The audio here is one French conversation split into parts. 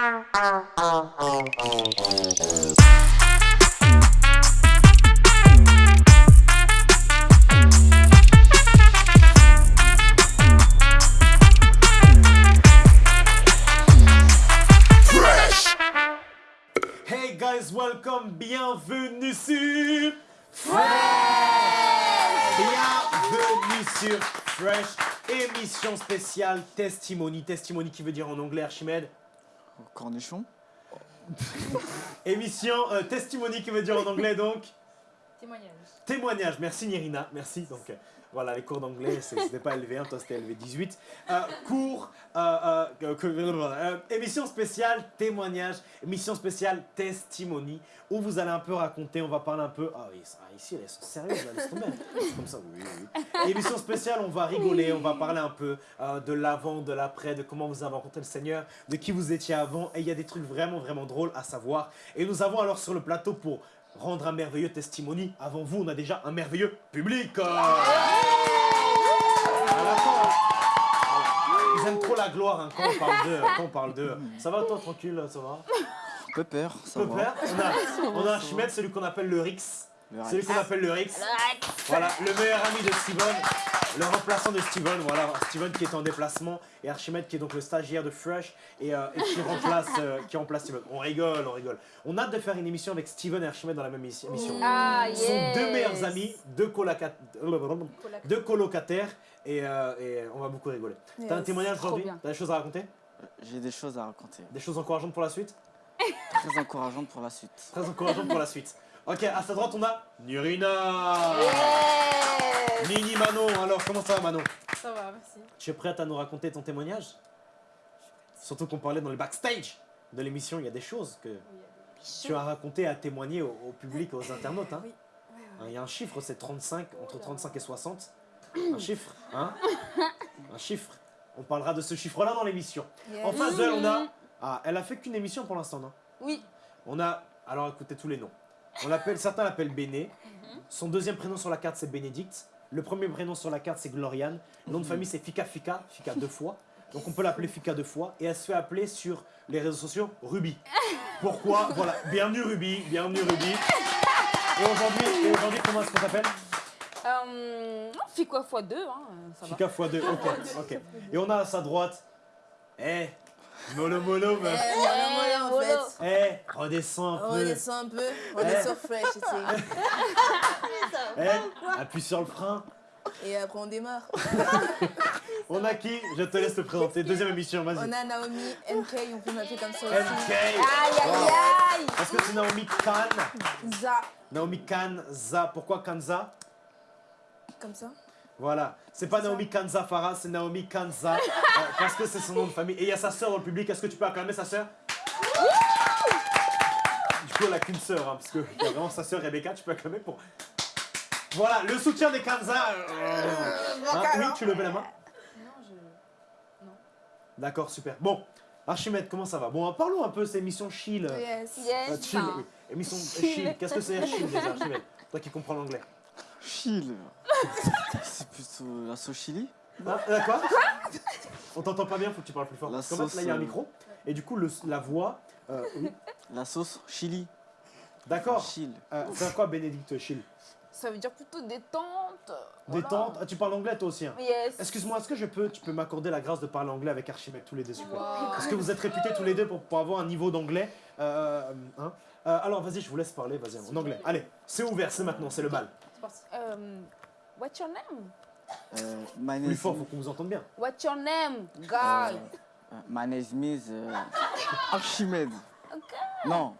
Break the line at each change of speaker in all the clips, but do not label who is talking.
Hey guys, welcome, bienvenue sur Fresh Bienvenue sur Fresh, émission spéciale Testimony. Testimony qui veut dire en anglais Archimède
Cornichon.
Émission euh, Testimony qui veut dire en anglais donc
Témoignage.
Témoignage, merci Nirina, merci. Donc euh, voilà, les cours d'anglais, c'était pas élevé, hein, toi c'était élevé 18. Euh, cours, euh, émission spéciale témoignage, émission spéciale testimony, où vous allez un peu raconter, on va parler un peu. Ah oui, ici elles sont sérieuses, là, laisse tomber. Comme ça, oui, oui. Émission spéciale, on va rigoler, on va parler un peu de l'avant, de l'après, de comment vous avez rencontré le Seigneur, de qui vous étiez avant, et il y a des trucs vraiment, vraiment drôles à savoir. Et nous avons alors sur le plateau pour rendre un merveilleux testimony. Avant vous, on a déjà un merveilleux public. Euh, à la fin, Ils aiment trop la gloire hein, quand on parle d'eux. Quand on parle d'eux. Ça va toi, tranquille, ça va
Pepper, ça
Peu
va.
peur. On a, on a celui qu'on appelle le Rix.
Le
Celui qu'on appelle le Rix. Voilà, le meilleur ami de Steven. Le remplaçant de Steven, voilà, Steven qui est en déplacement et Archimède qui est donc le stagiaire de Fresh et, euh, et qui, remplace, euh, qui remplace Steven. On rigole, on rigole. On a hâte de faire une émission avec Steven et Archimède dans la même émission.
Ah,
Ce sont deux meilleurs amis, deux, coloca- deux colocataires et, euh, et on va beaucoup rigoler. T'as un
Yes.
témoignage aujourd'hui. T'as des choses à raconter?
J'ai des choses à raconter.
Des choses encourageantes pour la suite?
Très encourageantes pour la suite.
Très encourageantes pour la suite. Ok, à sa droite on a Nurina Nini Manon, alors comment ça va Manon
Ça va, merci.
Tu es prête à nous raconter ton témoignage? Surtout qu'on parlait dans le backstage de l'émission, il y a des choses que tu as racontées à témoigner au, au public, aux internautes. Hein.
Oui.
Hein, Il y a un chiffre, c'est 35, entre 35 et 60. Un chiffre, hein Un chiffre. On parlera de ce chiffre-là dans l'émission. En face d'elle, on a... Ah, elle a fait qu'une émission pour l'instant, non?
Oui.
On a... Alors écoutez tous les noms. On l'appelle, certains l'appellent Béné. Son deuxième prénom sur la carte, c'est Bénédicte. Le premier prénom sur la carte, c'est Gloriane. Le nom de famille, c'est Fika Fika. Fika deux fois. Donc on peut l'appeler Fika deux fois. Et elle se fait appeler sur les réseaux sociaux Ruby. Pourquoi? Voilà. Bienvenue Ruby. Bienvenue Ruby. Et aujourd'hui, et aujourd'hui comment est-ce qu'on t'appelle
Euh, fois deux, hein, ça va.
Fika x 2. Ok, ok. Et on a à sa droite. Eh, mollo mollo,
Eh,
meuf.
en fait.
Eh, redescends un
On
peu.
redescend un peu, on est
Eh.
sur fresh ici.
Eh, appuie sur le frein.
Et après on démarre.
On a qui? Je te laisse te présenter. Deuxième émission, vas-y.
On a Naomi, NK, on peut m'appeler comme ça aussi.
MK.
Aïe, aïe, aïe.
Est-ce que c'est Naomi Khan?
Za,
Naomi Kanza. Pourquoi Kanza
comme ça.
Voilà. C'est pas Naomi Kanza Farah, c'est Naomi Kanza. euh, parce que c'est son nom de famille. Et il y a sa sœur dans le public. Est-ce que tu peux acclamer sa sœur? Du coup, elle a qu'une sœur, hein, parce qu'il y a vraiment sa sœur Rebecca. Tu peux acclamer pour. Voilà, le soutien des Kanza. euh, hein, oui, tu levais la main?
Non, je...
D'accord, super. Bon, Archimède, comment ça va? Bon, parlons un peu de cette émission chill. euh,
Yes.
euh,
Yes.
chill, oui. Émission euh, chill. Qu'est-ce que c'est chill déjà, Archimède? Toi qui comprends l'anglais.
Chill. C'est plutôt la sauce chili.
Ah, euh, quoi? On t'entend pas bien, faut que tu parles plus fort.
La
Parce qu'en fait,
sauce,
là, il y a un
euh,
micro. Et du coup, le, la voix. euh, oui.
La sauce chili.
D'accord.
Chill.
Euh, c'est quoi, Bénédicte Chill
Ça veut dire plutôt détente. voilà.
Détente? Ah, tu parles anglais toi aussi. hein
Yes.
Excuse-moi, est-ce que je peux, tu peux m'accorder la grâce de parler anglais avec Archimède tous les deux, s'il
Wow.
Parce que vous êtes réputés tous les deux pour, pour avoir un niveau d'anglais. Euh, hein Euh, alors, vas-y, je vous laisse parler, vas-y, en anglais. Allez, c'est ouvert, c'est maintenant, c'est le bal.
Euh, what's your name?
Euh, my name
Plus
is-
fort, faut qu'on vous entende bien.
What's your name, guy?
euh, my name is euh, Archimède. Non.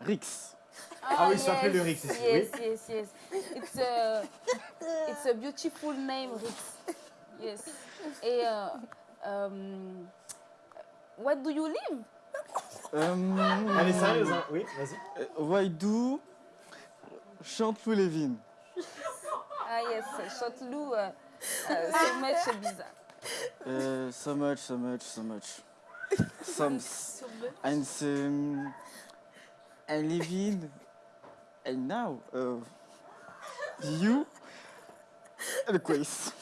Rix.
Ah oui, il s'appelait le Rix
Yes, yes, yes. It's a, it's a beautiful name, Rix. Yes. Et, euh, um, what do you live?
Euh,
Elle est sérieuse, hein Oui, vas-y.
Why do Chantelou Lévin.
Ah yes, Chanteloup, euh, euh, so much bizarre.
Euh, so much, so much, so much. Some. And um, I live in. And now, uh, you. And
compris.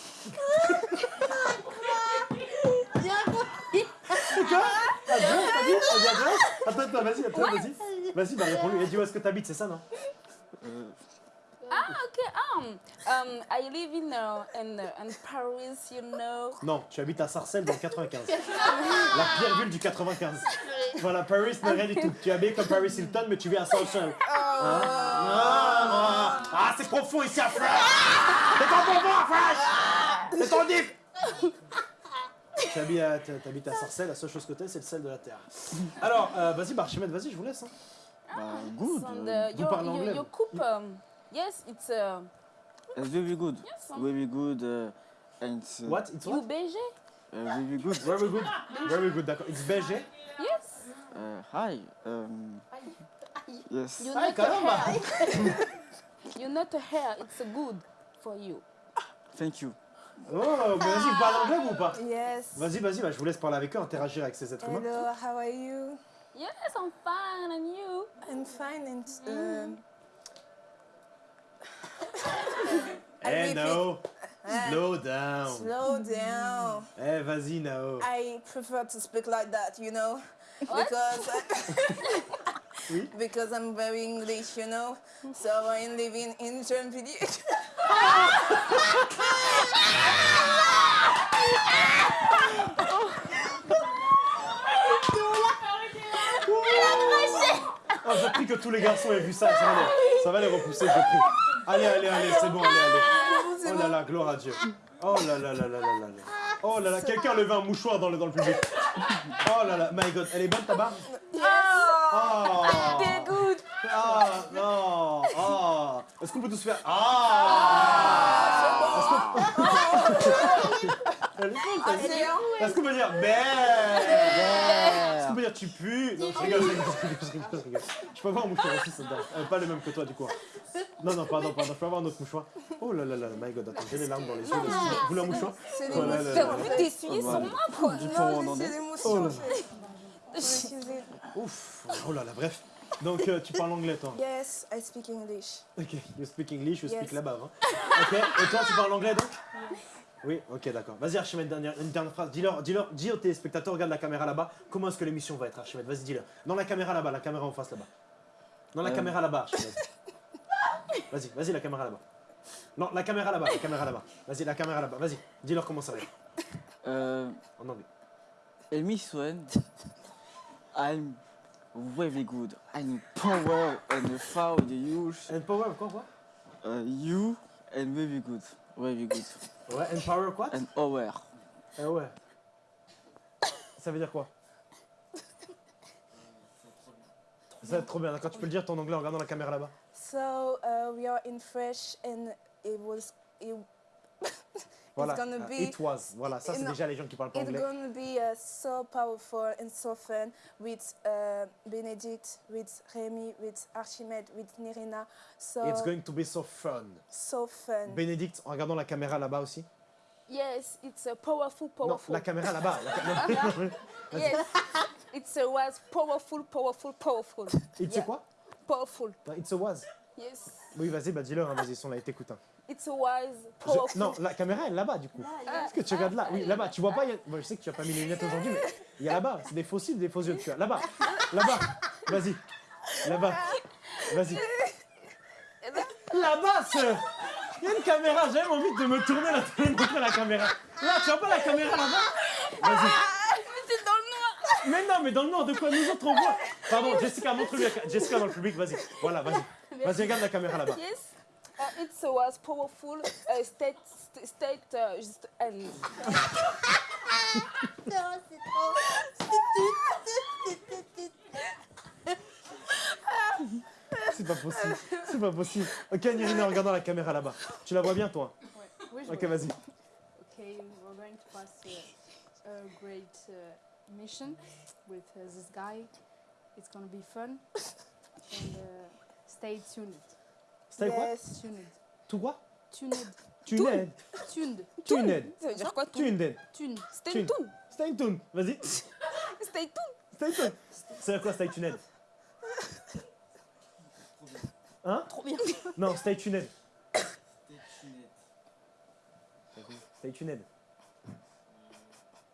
Attends, Attends, attends, vas-y, attends, vas-y. Vas-y, bah réponds-lui. Dit où est-ce que t'habites, c'est ça, non
Ah, okay. Um, um, I live in, uh, in, uh, in Paris, you know.
Non, tu habites à Sarcelles dans le 95. La pire ville du 95. Voilà, Paris n'est rien du tout. Tu es habillé comme Paris Hilton, mais tu vis à Sarcelles. Hein ah, ah, c'est profond ici à Fresh C'est ton bonbon à Fresh C'est ton dip Tu habites à, tu habites à Sarcelles, la seule chose que t'es, c'est le sel de la terre. Alors, euh, vas-y, bah, Archimède, vas-y, je vous laisse. hein.
Bah, good.
And uh, your,
parlez
your,
anglais,
your
vous.
coupe, um, yes, it's uh,
it's very good.
yes, um,
Very good. uh, and uh,
What? It's
you
what?
BG?
uh, very good.
Very good. Very good, d'accord. It's BG
Yes.
Uh, hi. Um, yes.
You
Hi,
not a
caramba
hair. you not a hair. It's good for you.
Thank you.
Oh, mais vas-y, vous parlez anglais ou pas?
Yes.
Vas-y, vas-y, bah, je vous laisse parler avec eux, interagir avec ces êtres humains.
Hello, how are you?
Yes, I'm fine, and you?
I'm fine and um, I
Eh,
repeat.
Nao,
Ah.
slow down.
slow down.
Eh, vas-y, Nao.
I prefer to speak like that, you know,
What?
because
Oui.
because I'm very English, you know. So I'm living in Germany.
Prie que tous les garçons aient vu ça, ça va les, ça va les repousser, je prie. Allez, allez, allez, c'est bon, allez, allez. Oh là là, gloire à Dieu. Oh là là là là là là là. Oh là là, quelqu'un a levé un mouchoir dans le, dans le public. Oh là là, my god, elle est bonne ta barbe? Oh
They're good.
Ah non Oh Est-ce qu'on peut tous faire Ah qu'on Elle est bonne, ta vie. Est-ce qu'on peut dire Ben Est-ce qu'on peut dire tu pues Non, je rigole, je rigole, je rigole, je rigole, je rigole. Je peux avoir un mouchoir aussi, ça te donne. Euh, Pas le même que toi, du coup. Non, non, pardon, pardon, je peux avoir un autre mouchoir. Oh là là là, my god, attends, j'ai les larmes dans les yeux. Vous voulez un mouchoir
C'est des
envie d'essuyer sur moi, quoi.
Non, c'est.
Ouf Oh là là, bref. Donc, euh, tu parles anglais, toi
Yes, I speak English.
Ok, you speak English, you speak là-bas. Hein. Ok, et toi, tu parles anglais, donc? Oui, ok, d'accord. Vas-y, Archimède, dernière, une dernière phrase. Dis-leur, dis-leur, dis aux téléspectateurs, regarde la caméra là-bas, comment est-ce que l'émission va être, Archimède Vas-y, dis-leur. Dans la caméra là-bas, la caméra en face là-bas. Dans la
Euh.
caméra là-bas, Archimède. Vas-y, vas-y, la caméra là-bas. Non, la caméra là-bas, la caméra là-bas. Vas-y, la caméra là-bas. Vas-y, dis-leur comment ça va être.
Uh,
En anglais.
Miss Swan, I'm very good. I'm power and found you.
And power, quoi, quoi?
Uh, you and very good. Very good.
Ouais, and power, quoi
And aware.
Eh ouais. Ça veut dire quoi? Ça va être trop bien, d'accord Tu peux le dire ton anglais en regardant la caméra là-bas
So uh, we are in fresh and it was it,
Voilà.
gonna
euh,
be-
It was. Voilà, ça c'est déjà les gens qui parlent pas
it's
anglais.
gonna be uh, so powerful and so fun with uh, Benedict, with Remy, with Archimede, with Nirina. So
It's going to be so fun.
so fun.
Bénédicte, en regardant la caméra là-bas aussi?
Yes, it's a powerful,
Non,
powerful.
la caméra là-bas. la
Yes, it's a was powerful, powerful, powerful.
It's a
Yeah.
quoi?
Powerful.
Non, It's a was.
Yes,
Oui, vas-y, bah dis-leur, hein, vas-y, ils sont là, ils t'écoutent. hein.
It's a was
Je-
powerful.
Non, la caméra elle est là-bas du coup. Est-ce que tu regardes là Oui, là-bas. Tu vois pas y a- bon, Je sais que tu as pas mis les lunettes aujourd'hui, mais il y a là-bas. C'est des faux cils, des faux yeux que tu as. Là-bas. Là-bas. Vas-y. Là-bas. Vas-y. Là-bas, sœur Il y a une caméra, j'ai même envie de me tourner montrer la caméra. Là, tu vois pas la caméra là-bas? Vas-y.
C'est dans le noir.
Mais non, mais dans le noir, de quoi nous autres on voit? Pardon, Jessica, montre-lui. la ca- Jessica dans le public, vas-y. Voilà, vas-y. Vas-y, regarde la caméra là-bas.
Uh, it was powerful. Uh, state, st- state, uh, just, and
C'est pas possible. C'est pas possible. Ok, Nirina, regardant la caméra là-bas. Tu la vois bien, toi?
Oui, je
Ok,
vois.
vas-y.
Okay, we're going to pass uh, a great uh, mission with uh, this guy. It's gonna be fun. and uh, stay tuned.
C'était quoi
Yes.
Tuned.
Tout quoi
Tuned.
Tuned.
Tuned.
Tuned.
ça veut dire quoi
Tuned?
Tuned?
Stay
Tune.
tuned.
Stay tuned. Vas-y.
Stay tuned.
Stay tuned. C'est quoi stay tuned? Hein?
Trop bien.
Non, stay tuned. Stay tuned.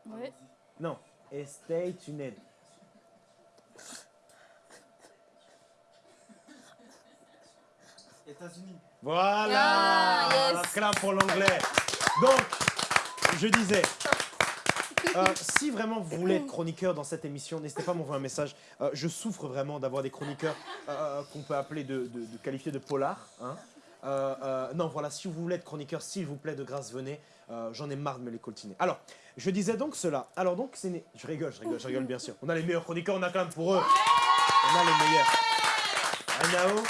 Ouais.
Non. Et stay tuned.
États-Unis.
Voilà
Ah, yes.
Clap pour l'anglais. Donc, je disais, euh, si vraiment vous voulez être chroniqueur dans cette émission, n'hésitez pas à m'envoyer un message. Euh, je souffre vraiment d'avoir des chroniqueurs euh, qu'on peut appeler de, de, de qualifier de polar. hein. Euh, euh, non, voilà, si vous voulez être chroniqueur, s'il vous plaît, de grâce, venez. Euh, J'en ai marre de me les coltiner. Alors, je disais donc cela. Alors donc, c'est... né- Je rigole, je rigole, je rigole bien sûr. On a les meilleurs chroniqueurs, on a quand même pour eux. On a les meilleurs. Anao,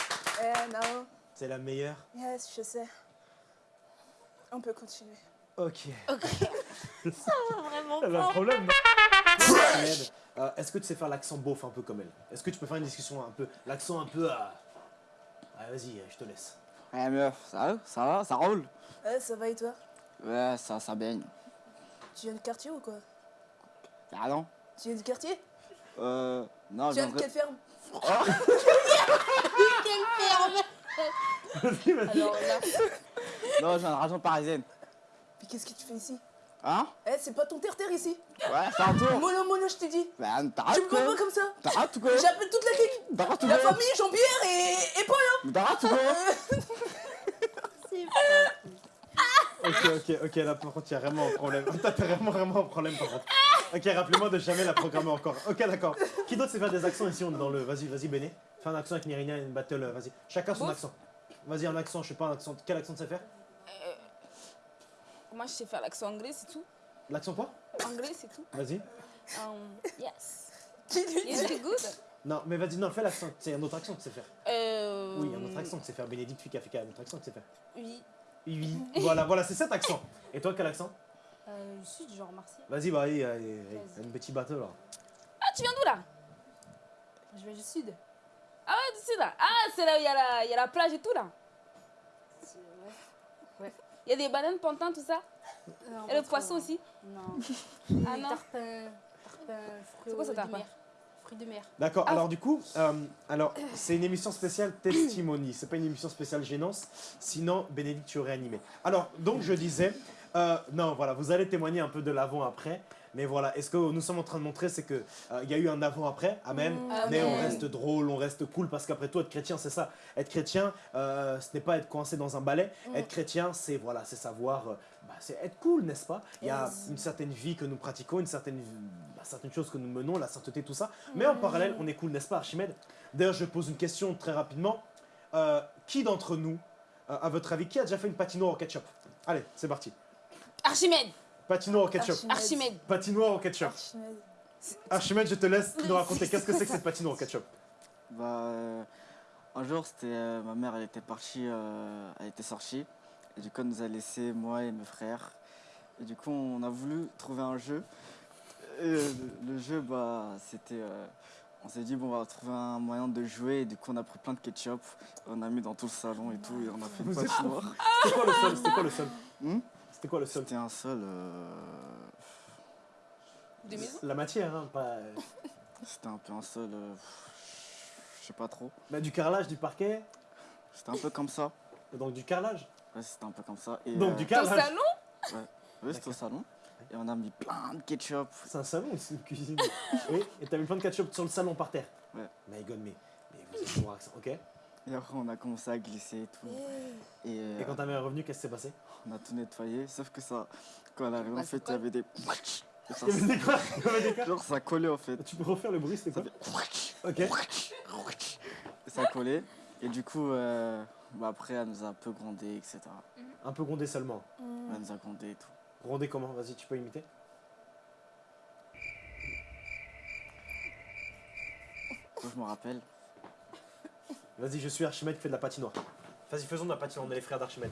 Eh, Nao.
C'est la meilleure.
Yes, je sais. On peut continuer.
Ok.
Vraiment
Elle a un problème. non Ahmed, euh, Est-ce que tu sais faire l'accent beauf un peu comme elle? Est-ce que tu peux faire une discussion un peu. L'accent un peu. à Ah, vas-y, je te laisse.
Ouais, meuf, ça va Ça va Ça roule
Eh, ça va et toi?
Ouais, ça, ça baigne.
Tu viens du quartier ou quoi?
Ah non
Tu viens du quartier?
Euh. Non,
Tu viens de
j'aimerais.
quelle ferme?
Vas-y, vas-y.
Alors là,
Non, viens de région parisienne.
Mais qu'est-ce que tu fais ici?
Hein?
Eh, c'est pas ton terre-terre ici
Ouais, c'est un tour.
Mono, mono, je t'ai dit
Bah,
Tu
t'arrêtes
me vois pas comme ça
T'arrêtes ou quoi
J'appelle toute la clique
T'arrêtes ou
La famille, Jean-Pierre et, et Paul hein.
T'arrêtes ou quoi
Ok, ok, ok, là par contre, il y a vraiment un problème. T'as t'as vraiment, vraiment un problème par contre. Ok, rappelez-moi de jamais la programmer encore. Ok, d'accord. Qui d'autre sait faire des accents ici On est dans le. Vas-y, vas-y, Béné. Fais un accent avec Nirina, une battle, euh, vas-y. Chacun son accent. Vas-y, un accent, je sais pas, un accent. Quel accent tu sais faire
moi je sais faire l'accent anglais, c'est tout.
L'accent quoi
Anglais, c'est tout.
Vas-y.
Um, yes. Is it good?
Non, mais vas-y, non, fais l'accent. C'est un autre accent que tu sais faire.
Euh,
Oui, un autre accent que tu sais faire. Bénédicte Fika, un autre accent que tu sais faire.
Oui.
Oui, voilà, voilà, c'est cet accent. Et toi, quel accent
Euh, je suis du genre Marseille.
Vas-y, bah, allez, allez, allez, un petit bateau là.
Ah, tu viens d'où là?
Je vais du sud.
Ah là. Ah, c'est là où il y, a la- il y a la plage et tout là.
Ouais.
Il y a des bananes pantins, tout ça?
Non,
Et le poisson
trop.
aussi?
Non.
Ah
Les
non.
Fruits
C'est quoi ça,
de
tarpin
mer. Fruits de mer.
D'accord,
Ah.
alors du coup, euh, alors c'est une émission spéciale testimony, c'est pas une émission spéciale gênance, sinon Bénédicte tu aurais animé. Alors, donc je disais, euh, non voilà, vous allez témoigner un peu de l'avant-après, mais voilà, est-ce que nous sommes en train de montrer, c'est que euh, y a eu un avant-après, amen,
Mm.
mais on reste drôle, on reste cool, parce qu'après tout, être chrétien, c'est ça. Être chrétien, euh, ce n'est pas être coincé dans un balai,
Mm.
être chrétien, c'est voilà, savoir, euh, bah, c'est être cool, n'est-ce pas? Il y a
Yes.
une certaine vie que nous pratiquons, une certaine, bah, certaines choses que nous menons, la sainteté, tout ça, mais en parallèle, on est cool, n'est-ce pas, Archimède? D'ailleurs, je pose une question très rapidement. Qui d'entre nous, à votre avis, qui a déjà fait une patinoire au ketchup? Allez, c'est parti.
Archimède.
Patinoire au ketchup.
Archimède.
Archimède.
Patinoire au ketchup.
Archimède.
Archimède, je te laisse nous raconter qu'est-ce que c'est que cette patinoire au ketchup?
Bah, euh, un jour, c'était euh, ma mère, elle était partie, euh, elle était sortie. Et du coup, elle nous a laissé, moi et mes frères. Et du coup, on a voulu trouver un jeu. Et le, le jeu, bah, c'était. euh, on s'est dit, bon, on va trouver un moyen de jouer. Et du coup, on a pris plein de ketchup. On a mis dans tout le salon et tout. Et on a fait une patinoire.
C'était quoi le sol? C'était quoi le sol?
Hmm?
C'était quoi le sol?
C'était un sol. euh.
La matière, hein, pas. euh,
C'était un peu un sol. euh, je sais pas trop.
bah, du carrelage, du parquet,
C'était un peu comme ça.
donc du carrelage?
Ouais, c'était un peu comme ça. Et,
Donc
euh,
du
Ton
carrelage.
salon?
Oui, c'était au salon. Et on a mis plein de ketchup.
C'est un salon ou c'est une cuisine Oui, et t'as mis plein de ketchup sur le salon par terre.
Ouais.
My god, mais, mais vous êtes accent, ok? Et
Et après, on a commencé à glisser et tout. Et, euh,
quand ta mère est revenue, qu'est-ce qui s'est passé?
on a tout nettoyé. Sauf que ça, quand elle est arrivée,
Bah,
en fait,
c'est
il y avait des. Et ça-
Il y avait des quoi? Il y avait des quoi?
Genre, ça collait en fait.
Tu peux refaire le bruit, c'était
Ça
quoi
fait.
Ok.
Et ça collait. Et du coup, euh, bah, après, elle nous a un peu grondé, etc.
Un peu grondé seulement.
Elle nous a grondé et tout.
Grondé comment? Vas-y, tu peux imiter
Moi, je me rappelle.
Vas-y, je suis Archimède qui fait de la patinoire. Vas-y, faisons de la patinoire, on est les frères d'Archimède.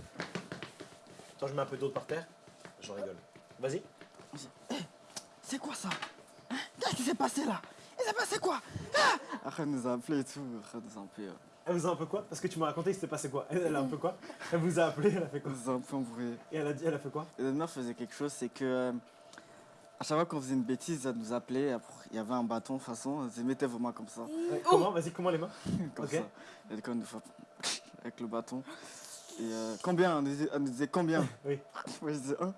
Attends, je mets un peu d'eau par terre. Je rigole. Vas-y.
C'est quoi ça? Hein? Qu'est-ce qui s'est passé là? Il s'est passé quoi? Après, elle nous a appelé et tout. Après, elle nous a un peu, euh,
Elle vous a un peu quoi? Parce que tu m'as raconté, il s'était passé quoi? Elle, a un peu quoi? Elle vous a appelé, elle a fait quoi?
Elle nous a un peu embrouillé.
Et elle a dit, elle a fait quoi?
Et mère faisait quelque chose, c'est que euh, à chaque fois qu'on faisait une bêtise, elle nous appelait. Après, il y avait un bâton de toute façon. Elle disait mettez vos mains comme ça,
Ouais, Comment Vas-y, comment les mains
comme
Ok.
ça. Elle nous frappe avec le bâton. Et euh, combien elle nous, disait, elle nous disait combien
Oui.
Moi je disais un.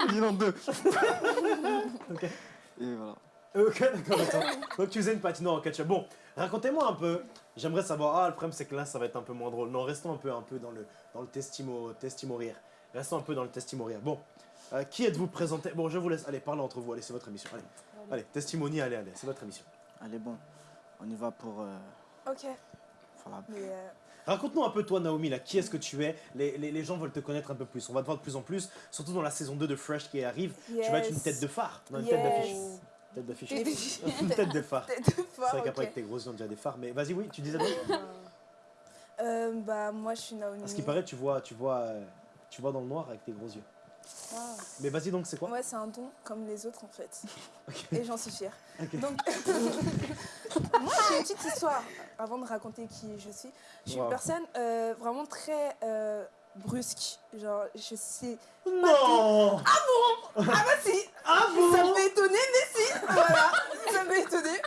Elle dit non deux.
Ok.
Et voilà.
Euh, Ok, d'accord, attends. Donc tu faisais une patinoire en ketchup. Bon, racontez-moi un peu. J'aimerais savoir. Ah, le problème c'est que là, ça va être un peu moins drôle. Non, restons un peu, un peu dans le, dans le testimo, testimo rire. Restons un peu dans le testimo rire. Bon, euh, qui êtes-vous présenté? Bon, je vous laisse. Allez, parlez entre vous. Allez, c'est votre émission. Allez, allez, testimony, allez, allez, c'est votre émission.
Allez, bon, on y va pour, euh,
Ok. euh,
Raconte-nous un peu toi Naomi là, qui est-ce que tu es? Les, les- les gens veulent te connaître un peu plus, on va te voir de plus en plus, surtout dans la saison 2 de Fresh qui arrive, tu vas être une tête de phare, non une
Yes.
tête d'affiche. Tête d'affiche. Une tête de phare.
tête de
C'est vrai qu'après avec tes gros yeux on a déjà des phares, mais vas-y oui, tu disais donc
Euh, bah, moi, je suis Naomi.
À ce qui paraît tu vois, tu vois, tu vois dans le noir avec tes gros yeux. Mais vas-y donc c'est quoi
Moi, c'est un don comme les autres, en fait. Et j'en suis fière. Donc, moi, j'ai une petite histoire avant de raconter qui je suis. Je suis
Wow.
une personne euh, vraiment très euh, brusque. Genre, je sais.
Non
Ah bah si
Ah
Ça
bon
peut étonner, mais si Voilà Ça peut étonner.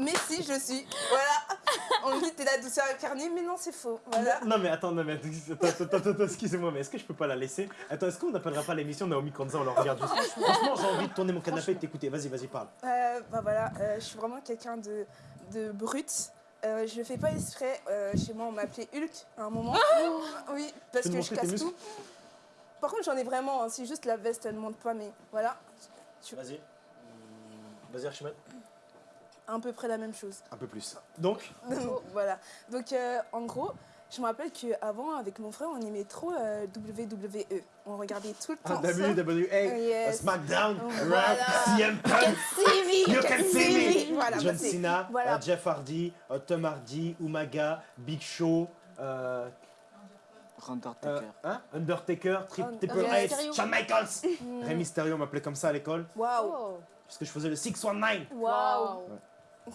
Mais si, je suis. Voilà On me dit t'es la douceur incarnée, mais non, c'est faux. Voilà.
Non mais attends, non mais attends, attends, attends, attends, excusez-moi, mais est-ce que je peux pas la laisser? Attends, est-ce qu'on n'appellera pas l'émission Naomi Kanza, on la regarde juste Franchement, j'ai envie de tourner mon canapé et de t'écouter, vas-y, vas-y, parle.
Euh, bah voilà, euh, je suis vraiment quelqu'un de, de brut. Euh, je le fais pas exprès. Euh, chez moi, on m'appelait Hulk à un moment. oui, parce que je casse tout. Par contre, j'en ai vraiment. hein, c'est juste la veste, elle ne monte pas, mais voilà.
Vas-y. Vas-y Archimède.
À peu près la même chose.
Un peu plus. Donc
voilà. Donc, euh, en gros, je me rappelle qu'avant, avec mon frère, on aimait trop euh, WWE. On regardait tout le
Ah,
temps.
WWE,
Yes.
SmackDown,
Voilà.
Raw, CM Punk, You Can See Me,
Voilà,
John
bah,
Cena,
voilà.
euh, Jeff Hardy, euh, Tom Hardy, Umaga, Big Show, euh,
Undertaker.
euh, hein, Undertaker, Tri-
Un-
Triple H,
Mysterio.
Shawn Michaels.
Mm.
Rey Mysterio m'appelait comme ça à l'école,
Waouh.
Parce que je faisais le 619.
Waouh.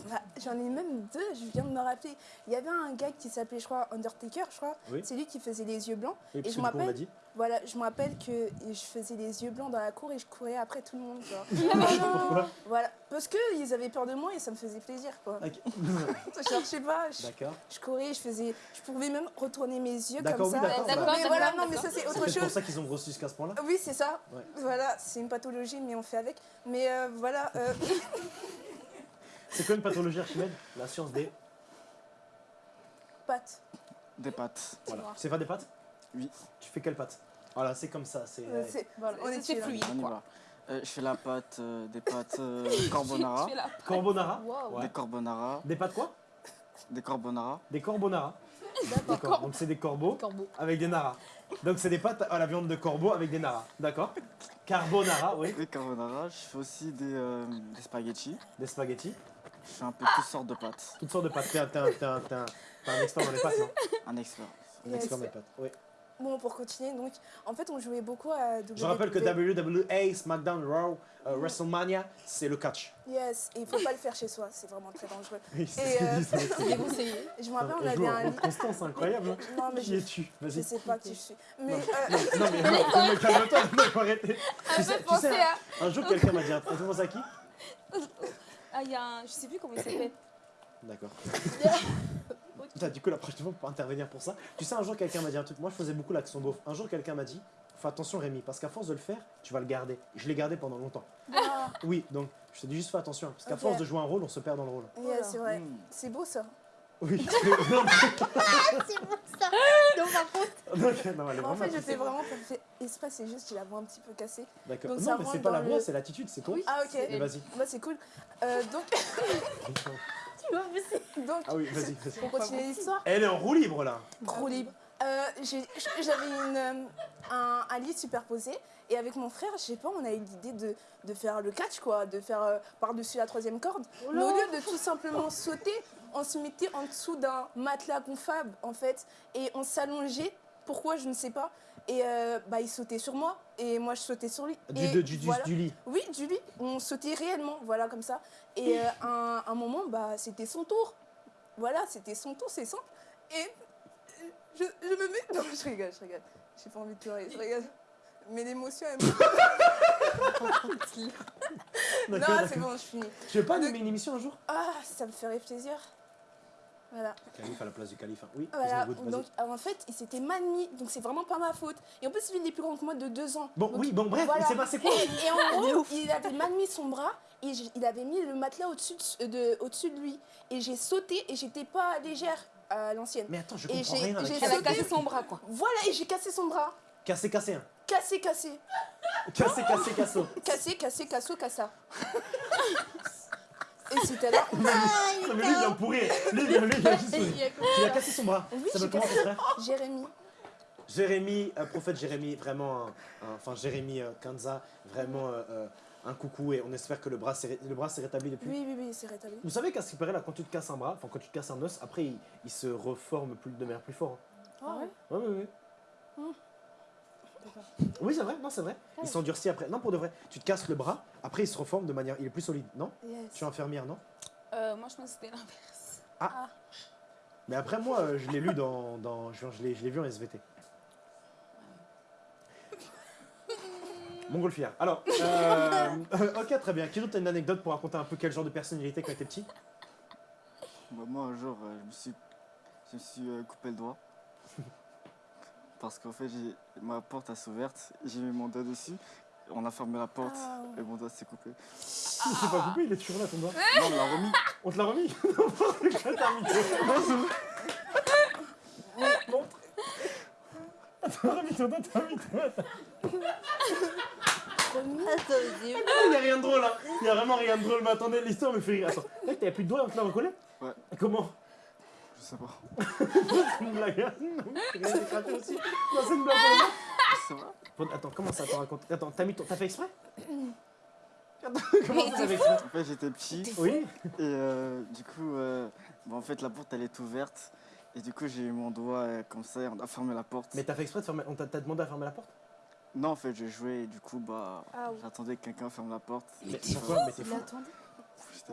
Bah, J'en ai même deux, je viens de me rappeler. Il y avait un gars qui s'appelait, je crois, Undertaker, je crois.
Oui.
C'est lui qui faisait les yeux blancs.
Et puis
je m'appelle-
dit.
Voilà, je me rappelle que je faisais les yeux blancs dans la cour et je courais après tout le monde. Genre.
Pourquoi
voilà, parce qu'ils avaient peur de moi et ça me faisait plaisir. Quoi.
Ok.
Genre, je sais pas, je,
D'accord.
je courais, je faisais. Je pouvais même retourner mes yeux comme
oui,
ça.
d'accord.
D'accord,
mais voilà,
d'accord,
non, mais ça c'est
C'est
autre
peut-être pour
chose.
ça qu'ils ont grossi jusqu'à ce point-là.
Oui, c'est ça.
Ouais.
Voilà, c'est une pathologie, mais on fait avec. Mais euh, voilà, euh,
C'est quoi une pathologie Archimède La science des.
pâtes.
Des pâtes.
Voilà. C'est pas des pâtes
Oui.
Tu fais quelle pâte Voilà, c'est comme ça. C'est.
Euh,
Voilà,
On est là.
fluide.
On y va. Euh, je fais la pâte, euh, des pâtes euh, carbonara.
Carbonara
Wow.
Ouais.
Des carbonara.
Des pâtes quoi
Des carbonara.
Des carbonara. D'accord. Donc c'est des corbeaux
Corbeau.
avec des naras. Donc c'est des pâtes à la viande de corbeau avec des naras. D'accord Carbonara, oui.
Des carbonara. Je fais aussi des, euh, des spaghettis.
Des spaghettis.
Je fais un peu toutes sortes de pâtes.
Toutes sortes de pâtes. T'es un, t'es un- t'es un- t'es un- t'es un expert dans les pâtes, non
Un expert.
Un
Yes.
expert dans les pâtes. Oui.
Bon, pour continuer, donc, en fait, on jouait beaucoup à WWE.
Je rappelle que WWE, SmackDown, Raw, euh, WrestleMania, c'est le catch.
Yes, et il faut pas le faire chez soi, c'est vraiment très dangereux.
Oui, c'est
euh,
déconseillé.
Je me rappelle, on
On
avait un
constance, c'est incroyable. hein.
Non, mais
Qui
je,
es-tu
je
Vas-y.
sais pas qui je suis. Mais
Non,
euh,
non, mais, non, mais calme-toi, non, faut arrêter. Tu
me
sais, tu sais,
à.
un jour quelqu'un m'a dit. Tu penses à qui
Ah, il y a un. Je sais plus comment il s'appelle.
D'accord. Putain, du coup, la prochaine fois, on peut intervenir pour ça. Tu sais, un jour, quelqu'un m'a dit un truc. Moi, je faisais beaucoup l'action beauf. Un jour, quelqu'un m'a dit Fais attention, Rémi, parce qu'à force de le faire, tu vas le garder. Je l'ai gardé pendant longtemps.
ah,
Oui, donc, je te dis juste fais attention. Parce qu'à force de jouer un rôle, on se perd dans le rôle.
yes, c'est vrai.
Mm.
C'est beau ça.
Oui. non,
Non, par contre.
non, elle est
en fait, je fais vraiment pour faire exprès, c'est juste j'ai la voix un petit peu cassée.
D'accord. Non,
ça
mais c'est pas la voix,
le-
c'est l'attitude, c'est con.
Ah, ok.
Mais vas-y.
Bah, c'est cool. Euh, donc,
Tu vois, mais c'est.
donc,
Ah oui, vas-y, vas-y.
pour continuer l'histoire,
Elle est en roue libre là.
trop libre. Euh, J'avais euh, un, un lit superposé et avec mon frère, je sais pas, on a eu l'idée de, de faire le catch, quoi, de faire euh, par-dessus la troisième corde. Mais au lieu de tout simplement sauter, on se mettait en dessous d'un matelas gonflable, en fait, et on s'allongeait. Pourquoi, je ne sais pas. Et euh, bah, il sautait sur moi, et moi je sautais sur lui.
Du,
Et
du, du,
voilà.
du lit.
Oui, du lit. On sautait réellement, voilà, comme ça. Et euh, un, un moment, bah, c'était son tour. Voilà, c'était son tour, c'est simple. Et je, je me mets... Non, je rigole, je rigole. J'ai pas envie de pleurer, je rigole. Mais l'émotion, elle me... Non, c'est bon, je finis.
Tu veux pas animer une émission un jour?
Ah, ça me ferait plaisir. Voilà.
Calife à la place du calife. hein. Oui,
Voilà, donc euh, en fait, il s'était mal mis, donc c'est vraiment pas ma faute. Et en plus, il est plus grand que moi de deux ans.
Bon,
Donc,
oui, bon, bref,
voilà.
il s'est passé quoi
Et en gros, il avait mal mis son bras et il avait mis le matelas au-dessus de, de- au-dessus de lui. Et j'ai sauté et j'étais pas légère à l'ancienne.
Mais attends, je
Et
comprends
j'ai-
rien. avec.
Elle a cassé son bras, quoi.
Voilà, et j'ai cassé son bras.
Cassé, cassé, hein.
Cassé, cassé.
Cassé, cassé, casso.
Cassé, cassé, casso, cassa. et c'était là.
Non, mais lui, il vient pour rire. Lui, il vient, lui, il juste rire. Tu as cassé son bras.
Oui,
Ça veut comment, ton frère
Jérémy.
Jérémy, euh, prophète Jérémy, vraiment, enfin Jérémy euh, Kanza, vraiment euh, euh, un coucou et on espère que le bras s'est ré- le bras s'est rétabli depuis.
Oui, oui, oui, c'est rétabli.
Vous savez qu'à ce qui paraît, là, quand tu te casses un bras, enfin quand tu te casses un os, après il, il se reforme plus, de manière plus fort. hein.
Ah ouais
Ouais, ouais, ouais. Oui, c'est vrai, non, c'est vrai. Il s'endurcit après. Non, pour de vrai. Tu te casses le bras, après il se reforme de manière. Il est plus solide, non?
Yes.
Tu es infirmière, non?
Euh, moi, je pense que c'était l'inverse.
Mais après, moi, euh, je l'ai lu dans. dans je je l'ai je l'ai vu en SVT. Montgolfière. Alors, euh, ok, très bien. Kiro, t'as une anecdote pour raconter un peu quel genre de personnalité quand t'étais petit?
Bah, moi, un jour, euh, je me suis, je me suis euh, coupé le doigt. Parce qu'en fait, j'ai ma porte s'est ouverte, j'ai mis mon doigt dessus, on a fermé la porte
Ah.
et mon doigt s'est coupé.
Il s'est pas coupé, il est toujours là ton doigt.
Non, on l'a remis.
On te l'a remis N'importe quoi, t'as remis. Non, c'est. Attends, remis ton doigt, t'as remis ton doigt. Il n'y a rien de drôle, hein. Il n'y a vraiment rien de drôle. Mais attendez, l'histoire me fait rire. Attends, mec, t'avais plus de doigts, on te l'a recollé
Ouais.
Comment
Sais pas.
C'est une blague, Non, rien s'est éclaté aussi. Non, c'est une blague Attends, comment ça t'en raconte Attends, t'as mis ton... t'as fait exprès? Attends, comment ça t'as fait exprès?
En fait, j'étais petit
Oui
et euh, du coup, euh, bah, en fait, la porte elle est ouverte. Et du coup, j'ai eu mon doigt euh, comme ça et on a fermé la porte.
Mais t'as fait exprès de fermer... On t'a t'as demandé à fermer la porte?
Non, en fait, j'ai joué et du coup, bah,
Ah oui.
j'attendais que quelqu'un ferme la porte.
Mais pourquoi? Mais t'es fou.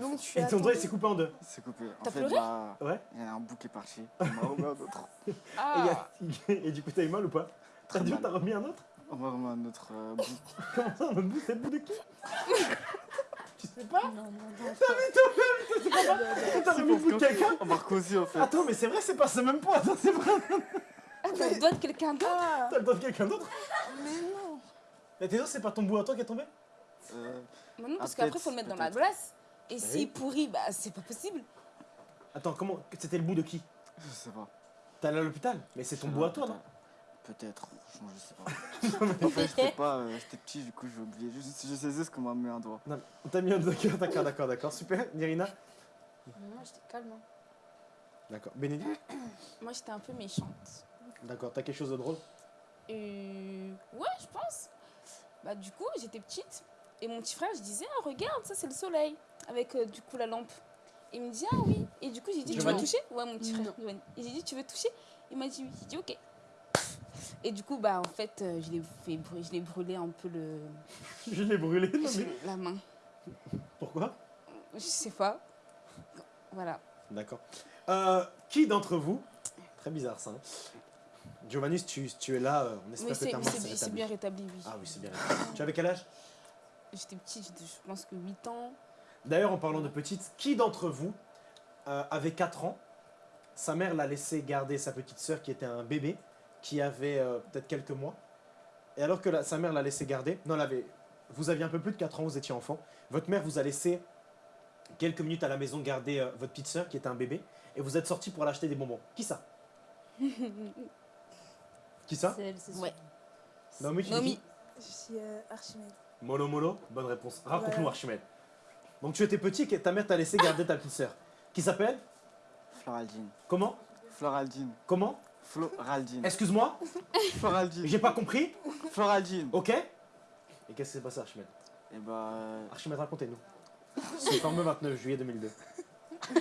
Donc
Et ton doigt il s'est coupé en deux
C'est coupé. En
T'as
fait,
pleuré
bah,
Ouais
il y a un bout qui est parti. On m'a remis un autre.
et,
Ah,
y a- et du coup t'as eu mal ou pas T'as
Très mal.
t'as remis un autre
On m'a remis un autre euh, bout.
Comment ça un autre bout C'est le bout de qui Tu sais pas
Non, non, non.
T'as remis le bout de quelqu'un
On m'a recousu en fait.
Attends mais c'est vrai c'est pas ce même poids Attends c'est vrai
t'as le doigt de quelqu'un d'autre
Ah,
T'as le doigt de quelqu'un d'autre
mais non.
Mais t'es sûr c'est pas ton bout à toi qui est tombé
Euh,
Bah non, parce
Ah,
qu'après, faut le mettre dans la glace. Et
oui.
s'il pourrit, bah, c'est pas possible.
Attends comment C'était le bout de qui?
Je sais pas.
T'es allé à l'hôpital? Mais c'est ton bout à toi non?
Peut-être, franchement, je sais pas. en fait, j'étais pas. euh, j'étais petit, du coup, j'ai oublié. Je, je sais juste qu'on m'a mis un doigt.
Non, t'as mis un d'accord, d'accord, d'accord, d'accord, super. Nirina?
Moi, j'étais calme. hein.
D'accord. Bénédicte?
Moi, j'étais un peu méchante.
D'accord, t'as quelque chose de drôle?
Euh, ouais, je pense. Bah, du coup, j'étais petite. Et mon petit frère, je disais, ah, regarde, ça, c'est le soleil. Avec, euh, du coup, la lampe. Il me dit, ah oui. Et du coup, j'ai dit, tu veux toucher? Ouais, mon petit frère, Giovanni. Et j'ai dit, tu veux toucher? Il m'a dit oui. J'ai dit, ok. Et du coup, bah, en fait, euh, je l'ai fait brûler, je l'ai brûlé un peu le,
Je l'ai brûlé, non mais...
la main.
Pourquoi?
Je sais pas. Voilà.
D'accord. Euh, qui d'entre vous... Très bizarre ça. hein. Giovanni, tu, tu es là, on espère que ta main s'est
c'est bien rétabli, oui.
Ah oui, c'est bien rétabli. Tu avais quel âge?
J'étais petite, je pense que 8 ans.
D'ailleurs, en parlant de petite, qui d'entre vous euh, avait 4 ans? Sa mère l'a laissé garder sa petite sœur qui était un bébé, qui avait euh, peut-être quelques mois. Et alors que la- sa mère l'a laissé garder, non, elle avait, vous aviez un peu plus de 4 ans, vous étiez enfant, votre mère vous a laissé quelques minutes à la maison garder euh, votre petite sœur qui était un bébé, et vous êtes sorti pour l'acheter des bonbons. Qui ça? Qui ça?
C'est elle, c'est.
Ouais.
Naomi, tu dis
Nomi.
qui
Je suis euh, Archimède.
Molo Molo, bonne réponse. Raconte-nous
Voilà.
Archimède. Donc tu étais petit et ta mère t'a laissé garder ta petite sœur. Qui s'appelle
Floraldine.
Comment
Floraldine.
Comment
Floraldine.
Excuse-moi,
Floraldine.
j'ai pas compris.
Floraldine.
Ok Et qu'est-ce qui s'est passé Archimède
Et bah.
Archimède, racontez-nous. C'est le fameux 29 juillet 2002.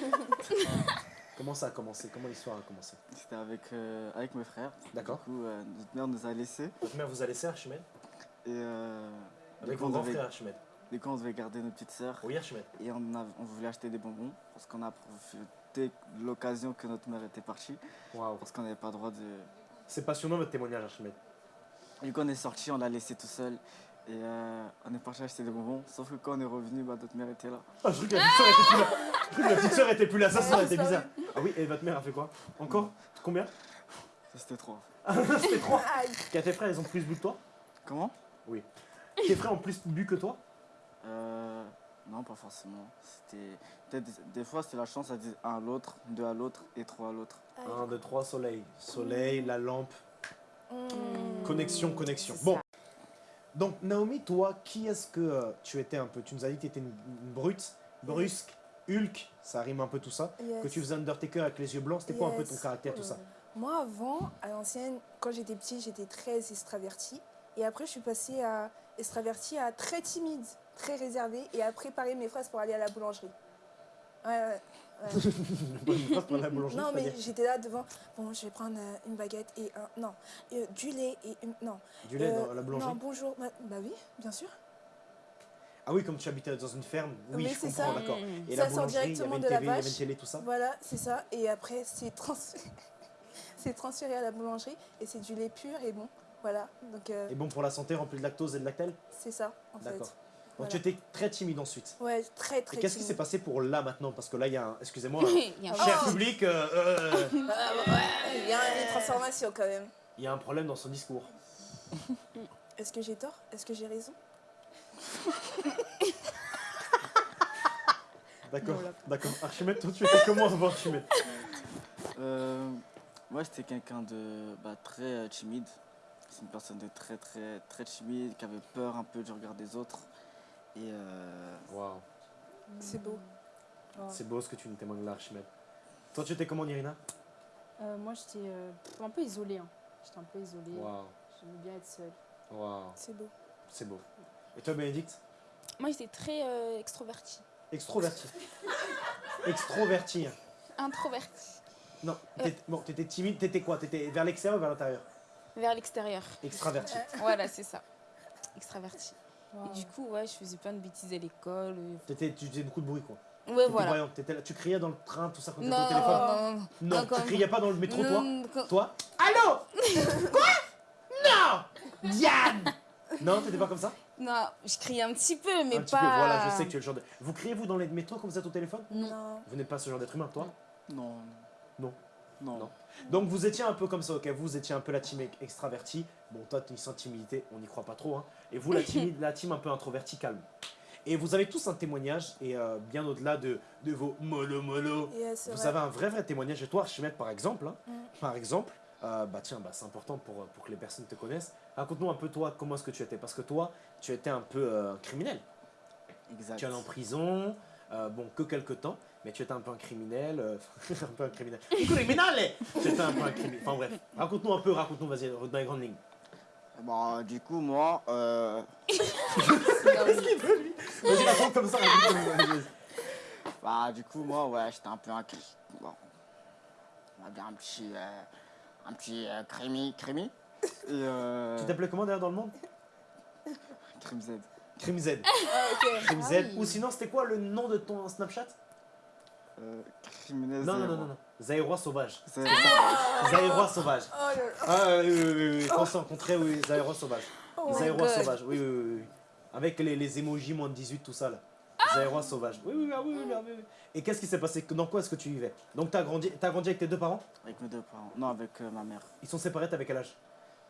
Comment ça a commencé? Comment l'histoire a commencé?
C'était avec, euh, avec mes frères.
D'accord.
Du coup, euh, notre mère nous a laissés.
Votre mère vous a laissé Archimède?
Et. Euh,
Avec vos grands frères Archimède.
Du coup, on devait garder notre petite sœur.
Oui Archimède.
Et on, a- on voulait acheter des bonbons. Parce qu'on a profité de l'occasion que notre mère était partie.
Waouh.
Parce qu'on n'avait pas le droit de.
C'est passionnant votre témoignage Archimède.
Du coup, on est sorti, on l'a laissé tout seul. Et euh, on est parti acheter des bonbons. Sauf que quand on est revenu, bah, notre mère était là.
Ah, je crois que la petite sœur était plus là. Je crois que la petite sœur était plus là. Ça, ça aurait été bizarre. Ah oui, et votre mère a fait quoi? Encore? Combien?
Ça, c'était trop.
C'était trois. Car tes frères, ils ont plus bu que toi?
Comment?
Tes frères ont plus bu que toi?
Euh, Non, pas forcément. C'était des, des fois c'était la chance, ça disait un à l'autre, deux à l'autre et trois à l'autre.
1, 2, 3, soleil. Soleil, la lampe,
Hmm.
connexion, connexion. Bon,
ça.
donc Naomi, toi, qui est-ce que euh, tu étais un peu Tu nous as dit que tu étais une, une brute, brusque, Hulk, ça rime un peu tout ça.
Yes.
Que tu faisais Undertaker avec les yeux blancs, c'était quoi un peu ton caractère, tout ça?
Moi, avant, à l'ancienne, quand j'étais petite, j'étais très extravertie. Et après, je suis passée à extravertie à très timide, très réservée, et à préparer mes fraises pour aller à la boulangerie. Ouais, ouais. ouais. Non, mais j'étais là devant. Bon, je vais prendre euh, une baguette et un. Non, euh, du lait et une. Non.
Du lait
Euh,
dans la boulangerie
Non, bonjour. Bah, bah oui, bien sûr.
Ah oui, comme tu habitais dans une ferme, oui,
Mais
je comprends, d'accord. Et
Ça
la
sort
boulangerie, il y avait
directement
une
de
TV,
la
il y avait
vache.
une télé, tout ça
Voilà, c'est ça. Et après, c'est transféré. c'est transféré à la boulangerie et c'est du lait pur et bon. Voilà. Donc, euh,
Et bon pour la santé, rempli de lactose et de lactelle?
c'est ça, en fait.
D'accord. Donc
Voilà.
tu étais très timide ensuite.
Ouais, très, très
Et qu'est-ce qui s'est passé pour là maintenant? Parce que là, il y a un. Excusez-moi,
Il y a un
cher
Oh.
public, euh, euh,
Ah, ouais, il y a une transformation quand même.
il y a un problème dans son discours.
Est-ce que j'ai tort? Est-ce que j'ai raison?
D'accord,
Voilà.
d'accord. Archimède, toi tu étais comment avant Archimède?
Euh, moi, j'étais quelqu'un de bah, très euh, timide. C'est une personne de très, très, très timide, qui avait peur un peu du regard des autres. Et euh,
Waouh,
C'est beau.
c'est beau ce que tu nous témoignes là, Archimède. Toi tu étais comment, Irina
Euh, moi, j'étais euh, pff, un peu isolée. hein. J'étais un peu isolée.
Waouh,
J'aimais bien être seule.
waouh,
C'est beau.
c'est beau. Et toi, Bénédicte?
Moi, j'étais très euh, extrovertie.
Extroverti. Extroverti.
Introvertie.
Non, t'étais- bon, t'étais timide, t'étais quoi? T'étais vers l'extérieur ou vers l'intérieur?
Vers l'extérieur.
Extraverti.
Voilà, c'est ça. Extravertie.
Wow.
Et du coup, ouais, je faisais plein de bêtises à l'école. euh.
T'étais, tu faisais beaucoup de bruit quoi.
Ouais, voilà.
là- tu criais dans le train, tout ça quand t'étais
Non,
au téléphone
non,
Non,
non,
tu
quand-
criais pas dans le métro toi
non, quand-
Toi Allô Quoi Non Diane Non, t'étais pas comme ça
non, je criais un petit peu, mais
Un petit
pas.
peu, voilà, je sais que tu es le genre de. Vous criez vous dans les métros quand vous êtes au téléphone
Non.
Non.
Vous n'êtes pas ce genre d'être humain, toi
non.
Non.
Non.
Non. Donc vous étiez un peu comme ça, ok Vous étiez un peu la team extravertie. Bon, toi, tu sens timidité, on n'y croit pas trop. Hein. Et vous, la, timide, la team un peu introvertie, calme. Et vous avez tous un témoignage, et euh, bien au-delà de, de vos mollo-mollo,
Yeah, c'est
vous
vrai.
avez un vrai, vrai témoignage. Et toi, Archimède, par exemple, hein,
Mm.
par exemple, euh, bah tiens, bah, c'est important pour, pour que les personnes te connaissent. Raconte-nous un peu toi, comment est-ce que tu étais? Parce que toi, tu étais un peu euh, criminel.
Exact.
Tu es allé en prison, euh, bon, que quelques temps, mais tu étais un peu un criminel, euh, un peu un criminel. criminel Tu étais un peu un criminel. Enfin bref, raconte-nous un peu, raconte-nous, vas-y, dans les grandes lignes.
Bon, du coup, moi, euh,
Vas-y, raconte comme ça, raconte comme ça.
bah, du coup, moi, ouais, j'étais un peu un. cri- Bon. On va dire un petit. euh, un petit euh, crémi. Crémi. Et euh.
Tu t'appelais comment d'ailleurs dans le monde?
Crime Z.
Crime Z.
Ah, ok.
Crime
Ah
Z.
oui.
Ou sinon, c'était quoi le nom de ton Snapchat?
Euh, criminel
Non, non, non, non, non. Zaïrois sauvage. Zaïrois sauvage.
Oh.
Ah oui, oui, oui, oui. Quand on s'est rencontrés, oui, Zaïrois sauvage.
Oh
Zaïrois sauvage, oui, oui, oui, oui. Avec les, les emojis moins de 18, tout ça là. Zaïrois sauvage. Oui, oui, ah, oui, oui, ah, oui, oui. Et qu'est-ce qui s'est passé? Dans quoi est-ce que tu vivais? Donc, t'as grandi, t'as grandi avec tes deux parents?
Avec mes deux parents. Non, avec euh, ma mère.
Ils sont séparés, t'avais quel âge?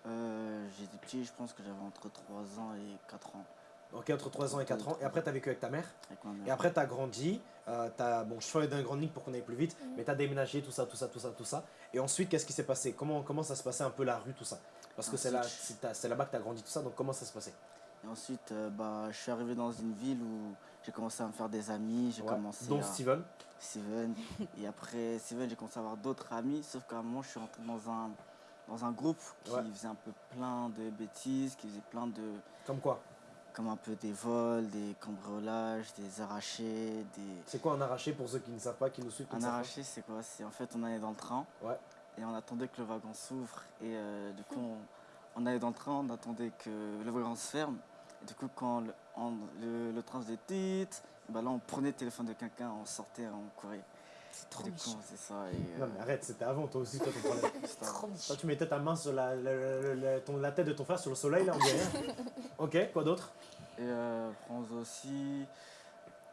Euh, J'étais petit, je pense que j'avais entre 3 ans et 4 ans
Ok, entre 3 ans et 4 ans. Et après, t'as vécu avec ta mère.
avec ma mère.
Et après, t'as grandi. Euh, t'as, bon, je fais dans les grandes lignes pour qu'on aille plus vite. Mais t'as déménagé, tout ça, tout ça, tout ça, tout ça. Et ensuite, qu'est-ce qui s'est passé? Comment, comment ça se passait un peu la rue, tout ça? Parce que c'est là,
Ensuite-
là-bas que t'as grandi, tout ça. Donc, comment ça se passait?
Et ensuite, euh, bah, je suis arrivé dans une ville où j'ai commencé à me faire des amis. J'ai
Ouais.
commencé
Dont
à...
Steven.
Steven. et après Steven, j'ai commencé à avoir d'autres amis. Sauf qu'à un moment, je suis rentré dans un, dans un groupe qui
Ouais.
faisait un peu plein de bêtises, qui faisait plein de...
Comme quoi?
Comme un peu des vols, des cambriolages, des arrachés, des...
C'est quoi un arraché pour ceux qui ne savent pas, qui nous suivent
Un arraché, c'est quoi? C'est en fait, on allait dans le train.
Ouais.
Et on attendait que le wagon s'ouvre. Et euh, du coup, on, on allait dans le train, on attendait que le wagon se ferme. Et du coup, quand le, on- le, le train faisait titre, bah là, on prenait le téléphone de quelqu'un, on sortait, on courait.
C'est trop méchant.
c'est ça. Et,
Non,
euh,
mais arrête, c'était avant, toi aussi, toi, ton problème.
c'était
Trop
Toi, tu mettais ta main sur la, la, la- la- ton- la tête de ton frère sur le soleil, là, on rien. ok, quoi d'autre?
Et euh, aussi,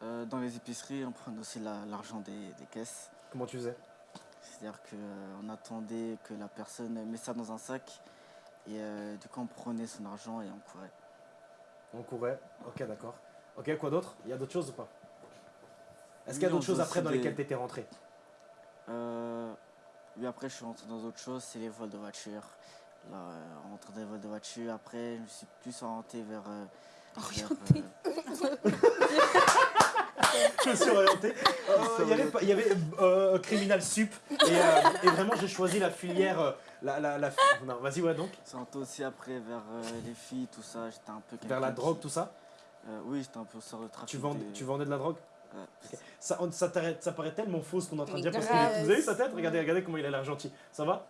euh, dans les épiceries, on prenait aussi la- l'argent des, des caisses.
Comment tu faisais?
C'est-à-dire qu'on attendait que la personne mette ça dans un sac. Et euh, du coup, on prenait son argent et on courait.
On courait, ok, d'accord. Ok, quoi d'autre? Il y a d'autres choses ou pas? Est-ce qu'il y a d'autres choses après dans
des-
lesquelles tu étais rentré?
Euh, oui, après, je suis rentré dans autre chose, c'est les vols de voiture. Là, euh, en rentrant dans les vols de voiture, après, je me suis plus orienté vers. euh, vers,
Orienté.
euh,
Je me suis orienté. Euh, Il y avait, y euh, criminal sup et, euh, et vraiment j'ai choisi la filière. euh, la, la, la- Non, vas-y, ouais, donc.
c'est orienté aussi après vers euh, les filles, tout ça. J'étais un peu.
Vers la drogue, tout ça?
Euh, oui, j'étais un peu sur le trafic.
Tu, vendais,
des-
tu vendais de la drogue? Ça, on- ça, paraît tellement faux ce qu'on est en train de dire. Parce que vous avez vu sa tête Regardez, regardez comment il a l'air gentil. Ça va?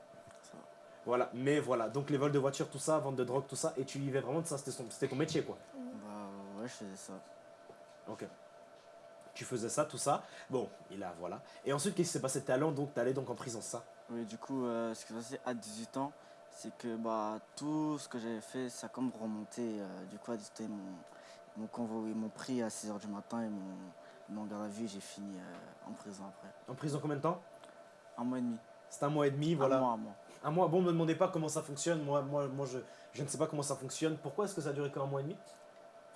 Voilà, mais voilà. Donc les vols de voiture, tout ça, vente de drogue, tout ça. Et tu vivais vraiment de ça. C'était ton métier, quoi.
Bah ouais, je faisais ça.
Ok. Tu faisais ça, tout ça. Bon, et là, voilà. Et ensuite, qu'est-ce qui s'est passé? T'es allé donc, allé donc en prison, ça?
Oui, du coup, euh, ce qui s'est passé à 18 ans, c'est que bah, tout ce que j'avais fait, ça a comme remonté. euh, du coup, à 18 ans, ils m'ont- ils m'ont convoqué, ils m'ont pris à 6h du matin, ils m'ont en garde à vue j'ai fini euh, en prison après.
En prison combien de temps?
Un mois et demi.
C'est un mois et demi, voilà.
Un mois, un mois.
Un mois, bon, me demandez pas comment ça fonctionne. Moi, moi, moi je, je ne sais pas comment ça fonctionne. Pourquoi est-ce que ça a duré qu'un mois et demi?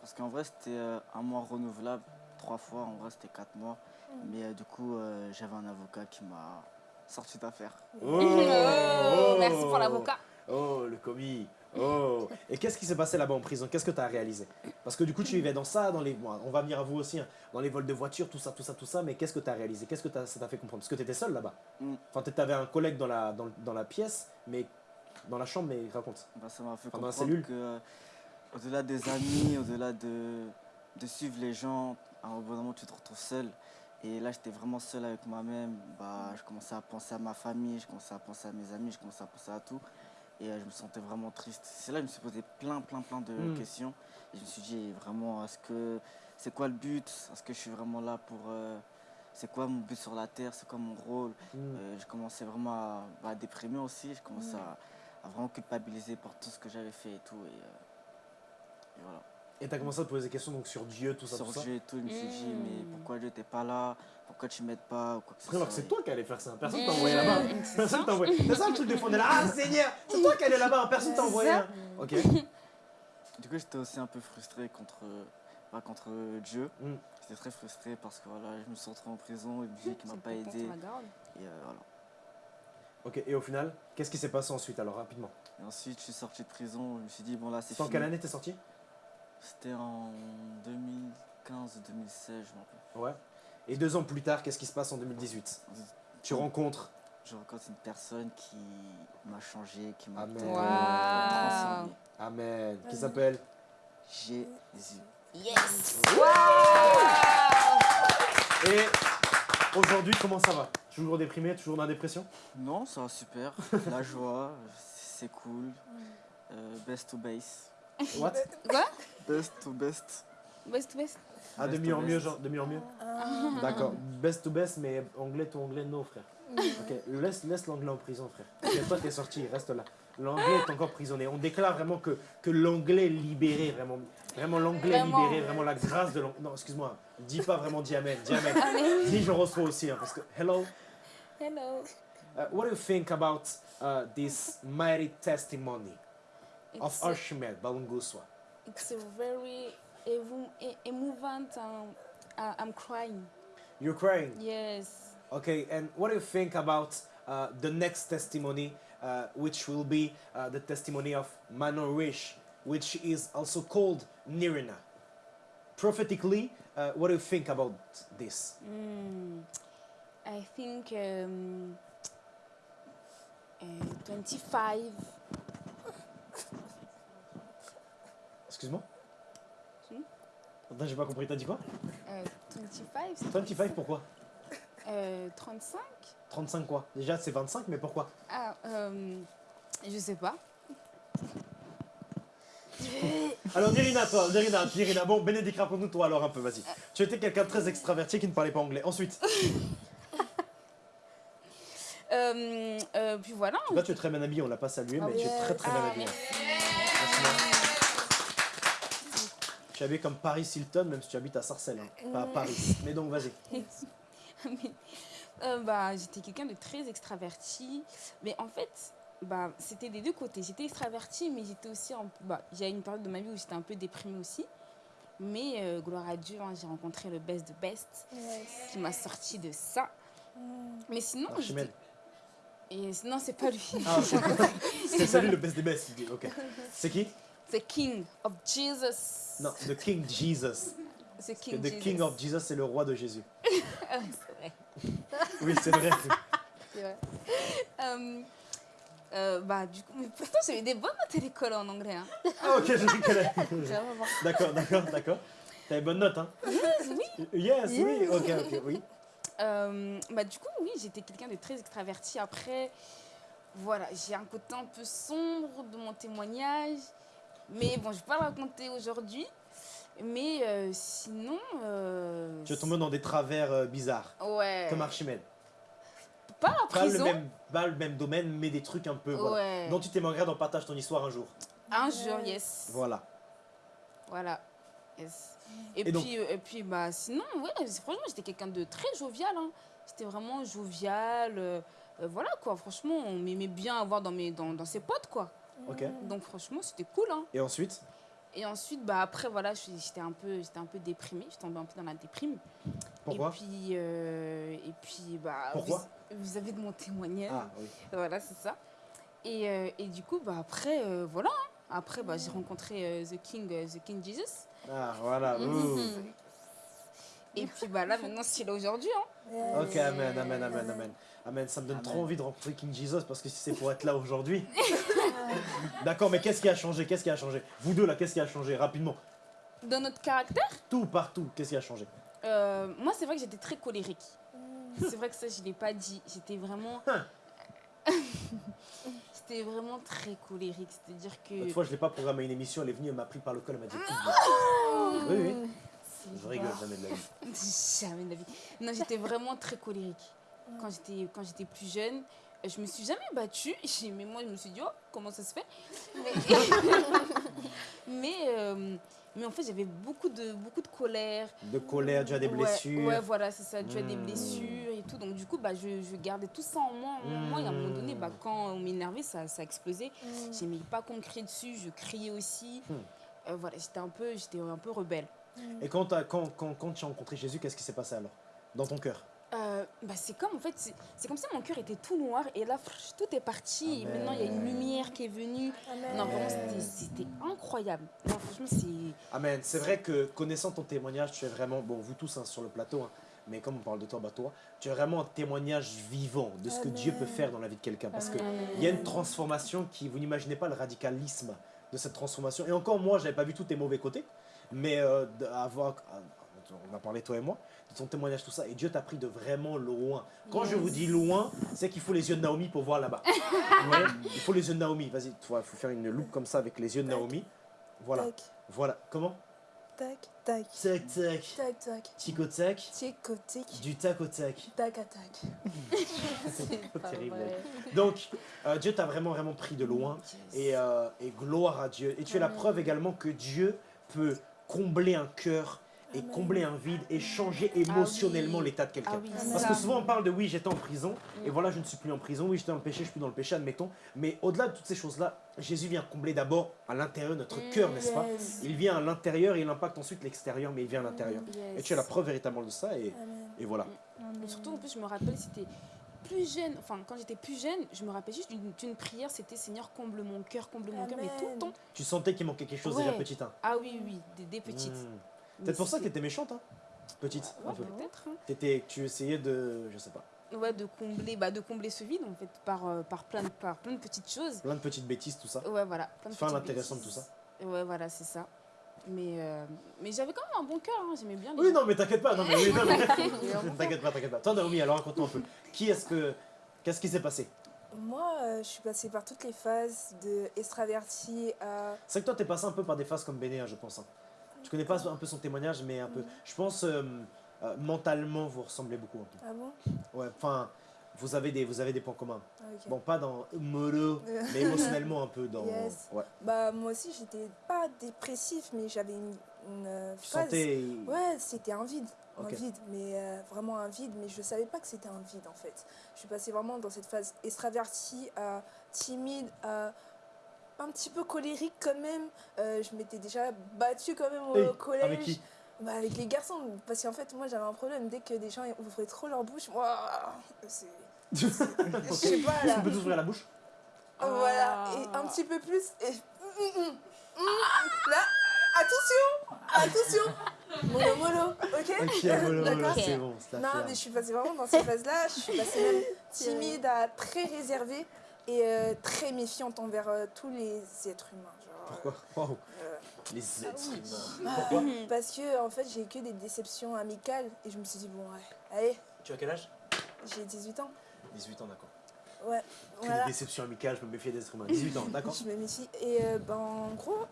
Parce qu'en vrai, c'était euh, un mois renouvelable, trois fois. En vrai, c'était quatre mois. Mais euh, du coup, euh, j'avais un avocat qui m'a sorti d'affaire.
Oh, merci pour l'avocat.
Oh, le commis. Oh. Et qu'est-ce qui s'est passé là-bas en prison? Qu'est-ce que tu as réalisé? Parce que du coup, tu vivais dans ça, dans les. on va venir à vous aussi, hein, dans les vols de voitures, tout ça, tout ça, tout ça. Mais qu'est-ce que tu as réalisé? Qu'est-ce que t'as- ça t'a fait comprendre? Parce que tu étais seul là-bas.
Mm.
Enfin, tu avais un collègue dans la, dans, dans la pièce, mais dans la chambre, mais raconte.
Bah, ça m'a fait
la
comprendre
cellule
que, euh, au-delà des amis, au-delà de, de suivre les gens, à un moment, tu te retrouves seul. Et là, j'étais vraiment seul avec moi-même. Bah, je commençais à penser à ma famille, je commençais à penser à mes amis, je commençais à penser à tout. Et euh, je me sentais vraiment triste. C'est là que je me suis posé plein, plein, plein de
Mm.
questions. Et je me suis dit, vraiment, est-ce que c'est quoi le but? Est-ce que je suis vraiment là pour. euh, c'est quoi mon but sur la terre? C'est quoi mon rôle?
Mm.
euh, je commençais vraiment à, bah, à déprimer aussi. Je commençais à, à vraiment culpabiliser pour tout ce que j'avais fait et tout. Et, euh, et voilà.
Et tu as commencé à te poser des questions donc, sur Dieu, tout ça,
Sur
tout ça.
Dieu et tout, je me suis dit,
Mm.
mais pourquoi Dieu t'es pas là? Pourquoi tu m'aides pas ou quoi que
Alors que c'est toi qui allais faire ça. Personne
Mm.
t'a envoyé là-bas.
C'est
Personne
ça.
t'a envoyé. C'est ça le truc de fond. On est là. Ah, Seigneur, c'est toi qui allais là-bas. Personne t'a
C'est
envoyé. hein. Ok.
Du coup, j'étais aussi un peu frustré contre, bah, contre Dieu.
Mm.
J'étais très frustré parce que voilà, je me suis retrouvé en prison et Dieu qui m'a
C'est
pas aidé. Et, euh, voilà.
Ok. Et au final, qu'est-ce qui s'est passé ensuite alors rapidement?
Et ensuite, je suis sorti de prison. Je me suis dit, bon là, c'est
C'était en
fini.
quelle année t'es sorti?
C'était en 2015 ou 2016, je m'en rappelle.
Ouais. Et deux ans plus tard, qu'est-ce qui se passe en 2018 Tu rencontres
Je rencontre une personne qui m'a changé, qui m'a transformé.
Amen. Qui s'appelle?
Jésus.
Yes.
Et aujourd'hui, comment ça va? Toujours déprimé, toujours dans la dépression?
Non, ça va super. La joie, c'est cool. Euh, best to base.
What?
Quoi?
Best to best.
Best to best.
Ah, de
Best
mieux
to
en mieux, genre, de mieux en mieux
Ah.
D'accord. Best to best, mais anglais to anglais, no, frère. Ok, laisse, laisse l'anglais en prison, frère. Ok, toi, t'es sorti, reste là. L'anglais est encore prisonnier. On déclare vraiment que, que l'anglais libéré, vraiment. Vraiment, l'anglais libéré, vraiment la grâce de l'anglais. Non, excuse-moi, dis pas vraiment dis amen, dis. Amen. Dis je reçois aussi, hein, parce que, hello,
Hello.
uh, what do you think about uh, this mighty testimony? Of
It's,
Archimede Balunguswa?
it's a very emouvant. Um, uh, I'm crying.
You're crying.
Yes.
Okay, and what do you think about uh, the next testimony, uh, which will be uh, the testimony of Manorish, which is also called Nirina? Prophetically, uh, what do you think about this?
Mm, I think um, uh, 25.
Excuse-moi? Attends, j'ai pas compris, t'as dit quoi
euh, 25 c'est
25, pourquoi
euh, 35
35 quoi Déjà, c'est 25, mais pourquoi
Ah, euh, je sais pas.
Alors, Nirina, toi, Nirina, Nirina, bon, Bénédicte, raconte-nous toi alors un peu, vas-y. Tu étais quelqu'un de très extraverti qui ne parlait pas anglais. Ensuite,
Euh, euh, puis voilà.
là, tu es très bien habillé, on l'a pas salué,
Ah
mais tu es très très bien
Ah,
Tu habillé comme Paris Hilton, même si tu habites à Sarcelles, hein, pas à Paris. Mais donc, vas-y.
Euh, bah, j'étais quelqu'un de très extraverti. Mais en fait, bah, c'était des deux côtés. J'étais extravertie, mais j'étais aussi. En, bah, J'ai une période de ma vie où j'étais un peu déprimée aussi. Mais euh, gloire à Dieu, hein, j'ai rencontré le best de best
Yes.
qui m'a sorti de ça.
Mm.
Mais sinon, et non, c'est pas lui.
Ah, c'est celui le best des best. Ok. C'est qui?
The King of Jesus.
Non, the King Jesus.
The King
The
Jesus.
King of Jesus, c'est le roi de Jésus.
Oui, c'est vrai.
Oui, c'est vrai.
c'est vrai. Euh, euh, bah, du coup, mais pourtant, j'avais des bonnes notes à l'école en anglais. Hein.
Ah, ok, rigolais.
Vraiment, bon.
D'accord, d'accord, d'accord. T'avais bonne note, hein
Oui.
Yes, oui, ok, ok, oui.
Euh, bah, du coup, oui, j'étais quelqu'un de très extraverti. Après, voilà, j'ai un côté un peu sombre de mon témoignage. Mais bon, je vais pas le raconter aujourd'hui. Mais euh, sinon. euh,
Tu es tombé dans des travers euh, bizarres,
Ouais.
comme Archimède.
Pas la
Pas le,
prison.
même, pas le même domaine, mais des trucs un peu. Voilà.
Ouais.
Dont tu t'aimerais d'en partage ton histoire un jour.
Un jour, yes.
Voilà.
Voilà. Yes. Et,
Et
puis,
donc-
et puis bah, sinon, ouais, franchement, j'étais quelqu'un de très jovial. Hein. J'étais vraiment jovial. euh, euh, voilà, quoi. Franchement, on m'aimait bien avoir dans, mes, dans, dans ses potes, quoi.
Ok.
Donc, franchement, c'était cool. Hein.
Et ensuite?
Et ensuite, bah, après, voilà, j'étais un, peu- un peu déprimée. Je tombée un peu dans la déprime.
Pourquoi?
Et puis, euh, et puis bah,
Pourquoi?
vous, vous avez de mon témoignage.
Ah, oui.
Voilà, c'est ça. Et, euh, et du coup, bah, après, euh, voilà. hein. Après, bah, j'ai rencontré The King, The King Jesus.
Ah, voilà. ouh.
Et puis bah là maintenant c'est là aujourd'hui hein.
Yes.
Ok, amen, amen, amen, amen. Amen, ça me donne trop envie de rencontrer King Jesus parce que si c'est pour être là aujourd'hui. D'accord, mais qu'est-ce qui a changé? Qu'est-ce qui a changé? Vous deux là, qu'est-ce qui a changé Rapidement?
Dans notre caractère,
Tout, partout, qu'est-ce qui a changé?
Euh, moi c'est vrai que j'étais très colérique. C'est vrai que ça je l'ai pas dit. J'étais vraiment,
Hein.
j'étais vraiment très colérique. C'est-à-dire que
L'autre fois, je l'ai pas programmé une émission, elle est venue, elle m'a pris par le col, elle m'a dit.
Ah.
Oui, oui. Je rigole jamais de la vie.
Jamais de la vie. Non, j'étais vraiment très colérique. Quand j'étais, quand j'étais plus jeune, je me suis jamais battue. Mais moi, je me suis dit, oh, comment ça se fait? Mais, mais, euh, mais en fait, j'avais beaucoup de, beaucoup de colère.
De colère, tu as des
Ouais,
blessures.
Ouais, voilà, c'est ça. Tu as des
Hmm.
blessures et tout. Donc, du coup, bah, je, je gardais tout ça en moi. En moi et à un moment donné,
Hmm.
bah, quand on m'énervait, ça, ça explosait.
Mm.
J'aimais pas qu'on me crie dessus. Je criais aussi.
Hmm.
Euh, voilà, j'étais un peu, j'étais un peu rebelle.
Et quand, t'as- quand, quand, quand tu as rencontré Jésus, qu'est-ce qui s'est passé alors? Dans ton cœur?
Euh, bah, c'est comme en fait, c'est comme si mon cœur était tout noir et là, tout est parti. Et maintenant, il y a une lumière qui est venue.
Amen.
Non, vraiment, c'était- c'était incroyable. Non, franchement, c'est.
Amen. C'est vrai que connaissant ton témoignage, tu es vraiment, bon, vous tous hein, sur le plateau, hein, mais comme on parle de toi, bah toi, tu es vraiment un témoignage vivant de ce que. Dieu peut faire dans la vie de quelqu'un. Parce qu'il y a une transformation qui, vous n'imaginez pas le radicalisme de cette transformation. Et encore, moi, j'avais pas vu tous tes mauvais côtés, mais euh, d'avoir, on a parlé toi et moi, de ton témoignage, tout ça, et Dieu t'a pris de vraiment loin. Quand je
Yes.
vous dis loin, c'est qu'il faut les yeux de Naomi pour voir là-bas. Ouais, il faut les yeux de Naomi. Vas-y, il faut faire une loupe comme ça avec les yeux de Naomi. Voilà,
Tac,
voilà. Comment?
Tac, tac.
Tac, tac.
Tac, tac.
Tico tac.
Tic, tic.
Du tac au tac.
Tac, à tac.
C'est
terrible. Donc, euh, Dieu t'a vraiment, vraiment pris de loin. Et, euh, et gloire à Dieu. Et tu es la preuve également que Dieu peut combler un cœur et combler un vide et changer émotionnellement
oui.
l'état de quelqu'un.
Ah oui,
Parce que souvent on parle de oui, j'étais en prison et
Mm.
voilà, je ne suis plus en prison. Oui, j'étais dans le péché, je suis plus dans le péché, admettons. Mais au-delà de toutes ces choses-là, Jésus vient combler d'abord à l'intérieur de notre
Mm,
cœur, n'est-ce pas. Il vient à l'intérieur et il impacte ensuite l'extérieur, mais il vient à l'intérieur.
Yes.
Et tu es la preuve véritablement de ça et, et voilà.
Mais surtout, en plus, je me rappelle, c'était plus jeune, enfin, quand j'étais plus jeune, je me rappelle juste d'une prière, c'était Seigneur, comble mon cœur, comble mon cœur, mais tout le temps.
Tu sentais qu'il manquait quelque chose
Ouais.
déjà petit. Hein.
Ah oui, oui, des, des petites.
Mm.
Mais
Peut-être pour ça que
c'est-
tu étais méchante, hein Petite, un
Ouais,
peu.
peut-être. hein.
T'étais- tu essayais de, je sais pas,
Ouais, de combler, bah, de combler ce vide, en fait, par, euh, par, plein, de, par plein de petites choses.
plein de petites bêtises, tout ça.
Ouais, voilà. Plein de
Fin l'intéressant de tout ça.
Ouais, voilà, c'est ça. Mais, euh, mais j'avais quand même un bon cœur, hein, j'aimais bien les
Oui,
gens.
non, mais t'inquiète pas, non, mais oui, non, mais-
vraiment
t'inquiète pas, t'inquiète pas. Toi, Naomi, alors raconte-nous un peu. Qui est-ce que, qu'est-ce qui s'est passé?
Moi, euh, je suis passée par toutes les phases de extraverti à.
C'est que toi, t'es passé un peu par des phases comme Béné, hein, je pense. hein. Tu connais pas un peu son témoignage, mais un peu. Je pense, euh, euh, mentalement, vous ressemblez beaucoup un peu.
Ah bon?
Ouais, enfin, vous avez des, vous avez des points communs.
Ah.
Bon, pas dans mollo, mais émotionnellement un peu dans.
Yes.
Ouais.
Bah, moi aussi, j'étais pas dépressif, mais j'avais une, une euh,
Tu
phase.
sentais.
Ouais, c'était un vide. Un vide, mais euh, vraiment un vide, mais je savais pas que c'était un vide en fait. Je suis passée vraiment dans cette phase extravertie à timide à un petit peu colérique quand même. Euh, je m'étais déjà battue quand même au
Hey,
collège.
avec qui?
Bah, Avec les garçons. Parce qu'en fait, moi j'avais un problème. Dès que des gens ouvraient trop leur bouche, moi. C'est. Je sais pas
Est-ce
là.
qu'on peut tous ouvrir la bouche
Voilà. Et un petit peu plus. Et... Mm, mm, mm. Là, attention Attention Mollo mollo, ok?
Ok, c'est bon,
Non, mais je suis passée vraiment dans ces phases-là. Je suis passée même timide à très réservée et euh, très méfiante envers euh, tous les êtres humains. Genre,
Pourquoi?
euh,
Les êtres humains.
ah,
Pourquoi
Parce que en fait, j'ai eu que des déceptions amicales et je me suis dit, bon, ouais, allez,
Tu as quel âge?
J'ai 18 ans.
18 ans, d'accord.
Ouais,
Que
voilà.
des déceptions amicales, je me méfiais des êtres humains. 18 ans, d'accord
Je me méfie. Et euh, ben, en gros.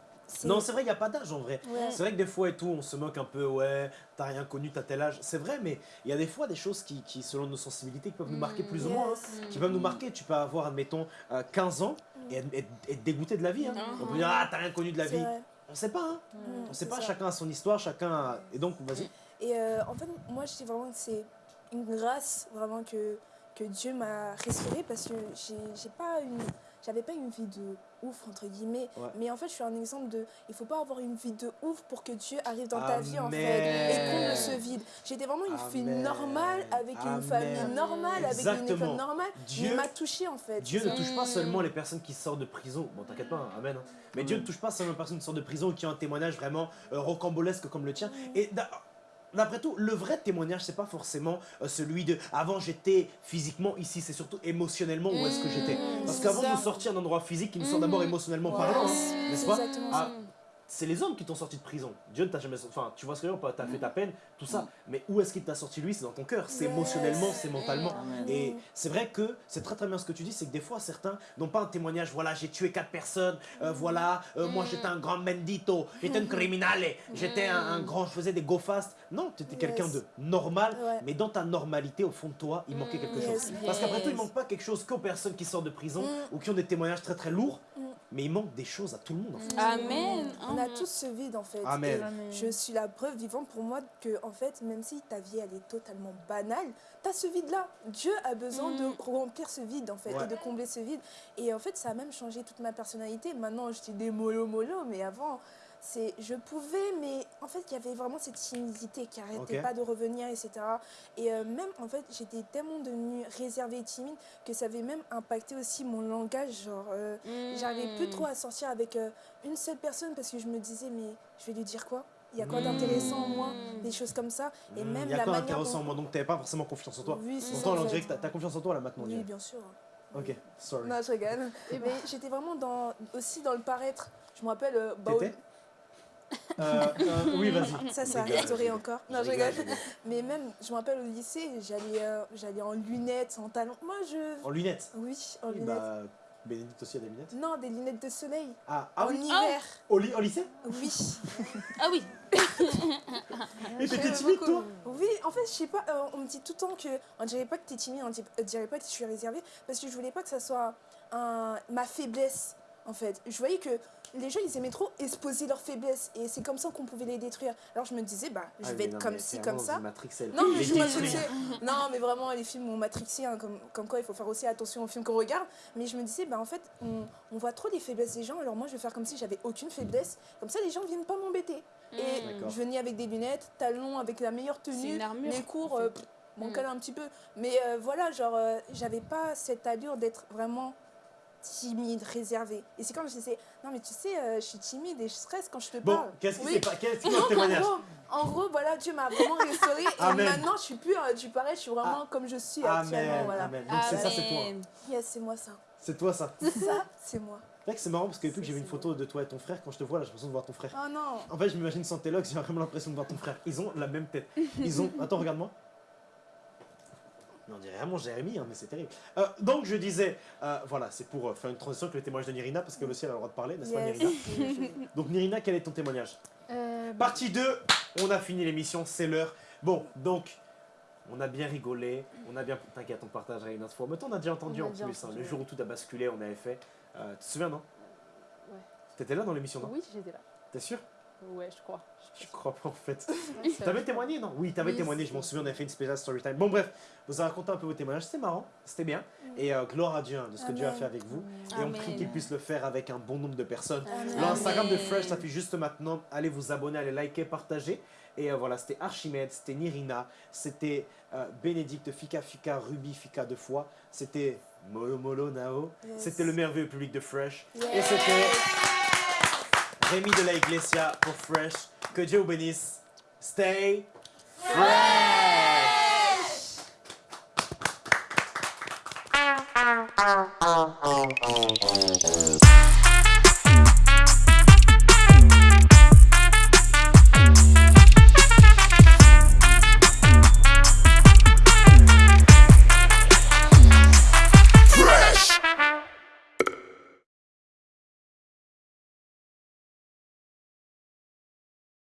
Non, c'est vrai, il n'y a pas d'âge en vrai.
Ouais.
C'est vrai que des fois et tout, on se moque un peu, ouais, t'as rien connu, t'as tel âge. C'est vrai, mais il y a des fois des choses qui, qui, selon nos sensibilités, qui peuvent nous marquer plus ou moins. hein. Qui peuvent nous marquer. Tu peux avoir, admettons, euh, 15 ans et être, être- être dégoûté de la vie. hein. On peut dire, ah, t'as rien connu de la vie.
vrai.
On sait pas, hein.
Mm,
On sait pas,
ça.
chacun a son histoire, chacun a... Et donc, vas-y.
Et euh, en fait, moi, je dis vraiment que c'est une grâce vraiment que, que Dieu m'a restaurée parce que j'ai pas une. J'avais pas une vie de ouf, entre guillemets.
Ouais.
Mais en fait, je suis un exemple de. Il faut pas avoir une vie de ouf pour que Dieu arrive dans ta vie, en fait. Et comble ce vide. J'étais vraiment une fille
Amen.
normale, avec une famille normale, avec une école normale.
Dieu-
m'a touchée, en fait.
Dieu ne touche pas seulement les personnes qui sortent de prison. Bon, t'inquiète pas, hein, amen. hein. Mais Dieu ne touche pas seulement les personnes qui sortent de prison qui ont un témoignage vraiment euh, rocambolesque comme le tien. Et d'a- d'après tout, le vrai témoignage, c'est pas forcément euh, celui de avant j'étais physiquement ici, c'est surtout émotionnellement où est-ce que j'étais. Parce
c'est
qu'avant de nous sortir d'un endroit physique, il nous sort d'abord émotionnellement parlant, n'est-ce pas? C'est les hommes qui t'ont sorti de prison. Dieu ne t'a jamais sorti. Enfin, tu vois ce que je veux dire T'as fait ta peine, tout ça. Mais où est-ce qu'il t'a sorti lui? C'est dans ton cœur. C'est émotionnellement, c'est mentalement.
Amen.
Et c'est vrai que c'est très très bien ce que tu dis, c'est que des fois certains n'ont pas un témoignage, voilà j'ai tué quatre personnes, euh, voilà, euh, moi j'étais un grand mendito, j'étais un criminale, j'étais un, un grand, je faisais des go fast. Non, tu étais quelqu'un de normal, mais dans ta normalité, au fond de toi, il manquait quelque chose. Parce qu'après tout, il manque pas quelque chose qu'aux personnes qui sortent de prison
Mm.
ou qui ont des témoignages très très lourds,
Mm.
Mais il manque des choses à tout le monde en fait.
Amen.
On a
Mhm.
tous ce vide, en fait.
Amen.
Je suis la preuve vivante pour moi que, en fait, même si ta vie elle est totalement banale, tu as ce vide-là. Dieu a besoin
Mm.
de remplir ce vide, en fait,
Ouais.
et de combler ce vide. Et en fait, ça a même changé toute ma personnalité. Maintenant, je dis des mollo mollo, mais avant, c'est je pouvais, mais en fait, il y avait vraiment cette timidité qui arrêtait
Ok.
pas de revenir, etc. Et euh, même, en fait, j'étais tellement devenue réservée et timide que ça avait même impacté aussi mon langage. Genre, euh, J'arrivais plus trop à sortir avec euh, une seule personne parce que je me disais, mais je vais lui dire quoi? Il y a quoi d'intéressant en moi? Des choses comme ça. Et
Mm,
même
il y a
la
quoi d'intéressant en
dont-
moi, donc t'avais pas forcément confiance en toi.
Oui, c'est ça,
Pourtant,
en
on
fait.
dirait que t'as- t'as confiance en toi là maintenant. on
Oui, bien sûr.
Ok, sorry.
Non, je rigole. mais j'étais vraiment dans, aussi dans le paraître. Je me rappelle. euh, bah,
T'étais? Euh, euh, Oui, vas-y.
ça, ça a
Rigole,
restauré
rigole.
encore. Non, je
rigole.
Mais même, je me rappelle au lycée, j'allais euh, j'allais en lunettes, en talons. Moi, je.
En lunettes?
Oui, en
Oui,
lunettes.
bah, Bénédicte aussi a des lunettes?
Non, des lunettes de soleil.
Ah, ah
en
oui
hiver.
au, ly- au lycée?
Oui.
Ah oui.
Et t'étais timide toi?
Oui, en fait, je sais pas, euh, on me dit tout le temps que on dirait pas que t'es timide, on dit- on dirait pas que je suis réservée, parce que je voulais pas que ça soit un, ma faiblesse, en fait. Je voyais que les gens, ils aimaient trop exposer leurs faiblesses, et c'est comme ça qu'on pouvait les détruire. Alors je me disais, bah, je
Ah,
vais être
non,
comme ci, comme ça. Non, mais je. Non, mais vraiment, les films m'ont matrixé, hein, comme, comme quoi il faut faire aussi attention aux films qu'on regarde. Mais je me disais, bah, en fait, on, on voit trop les faiblesses des gens, alors moi, je vais faire comme si j'avais aucune faiblesse. Comme ça, les gens viennent pas m'embêter. Et
D'accord.
je venais avec des lunettes, talons, avec la meilleure
C'est
tenue.
une armure,
Les cours,
en fait.
euh,
Mm.
un petit peu. Mais euh, voilà, genre, euh, j'avais pas cette allure d'être vraiment timide, réservée. Et c'est quand je disais, non, mais tu sais, euh, je suis timide et je stresse quand je te
Bon,
parle.
qu'est-ce qui
Oui.
s'est pas Qu'est-ce qui
Et en
témoignage
gros, en gros, voilà, Dieu m'a vraiment restaurée. et
Amen.
maintenant, je suis plus euh, du pareil, je suis vraiment comme je suis actuellement.
Amen,
Voilà.
amen. Donc c'est ça, c'est toi.
Yes, c'est moi ça.
C'est toi ça.
Ça, c'est moi.
C'est c'est marrant parce que depuis que j'ai vu une
C'est-
photo de toi et ton frère, quand je te vois là, j'ai l'impression de voir ton frère.
Oh non.
En fait, je m'imagine sans tes j'ai vraiment l'impression de voir ton frère. Ils ont la même tête. Ils ont. Attends, regarde-moi. Mais on dirait vraiment Jérémy, hein, mais c'est terrible. Euh, donc je disais, euh, voilà, c'est pour euh, faire une transition avec le témoignage de Nirina, parce que le ciel a le droit de parler, n'est-ce pas. Nirina Donc Nirina, quel est ton témoignage
Euh, bah,
Partie 2, on a fini l'émission, c'est l'heure. Bon, donc, on a bien rigolé, on a bien... T'inquiète, on partagera une autre fois. Mais toi, on a déjà entendu
On a
en
déjà
plus, hein,
entendu,
le jour où tout a basculé, on avait fait... Tu te souviens, non
Ouais.
T'étais là dans l'émission, non
Oui, j'étais là.
T'es sûr
Ouais, je crois.
Je crois pas en fait. T'avais témoigné, non? Oui, t'avais
Oui,
témoigné, je m'en souviens, on a fait une spéciale story time. Bon, bref, vous avez raconté un peu vos témoignages, c'était marrant, c'était bien. Et euh, gloire à Dieu hein, de ce que Dieu a
Amen.
fait avec vous. Et on prie qu'il puisse le faire avec un bon nombre de personnes. L'Instagram de. Fresh s'affiche juste maintenant. Allez vous abonner, allez liker, partager. Et euh, voilà, c'était Archimède, c'était Nirina, c'était euh, Bénédicte, Fika Fika, Ruby Fika deux fois. C'était Molo Molo Nao.
Yes.
C'était le merveilleux public de Fresh. Et c'était Rémi de la Iglesia pour Fresh. Que Dieu vous bénisse. Stay fresh.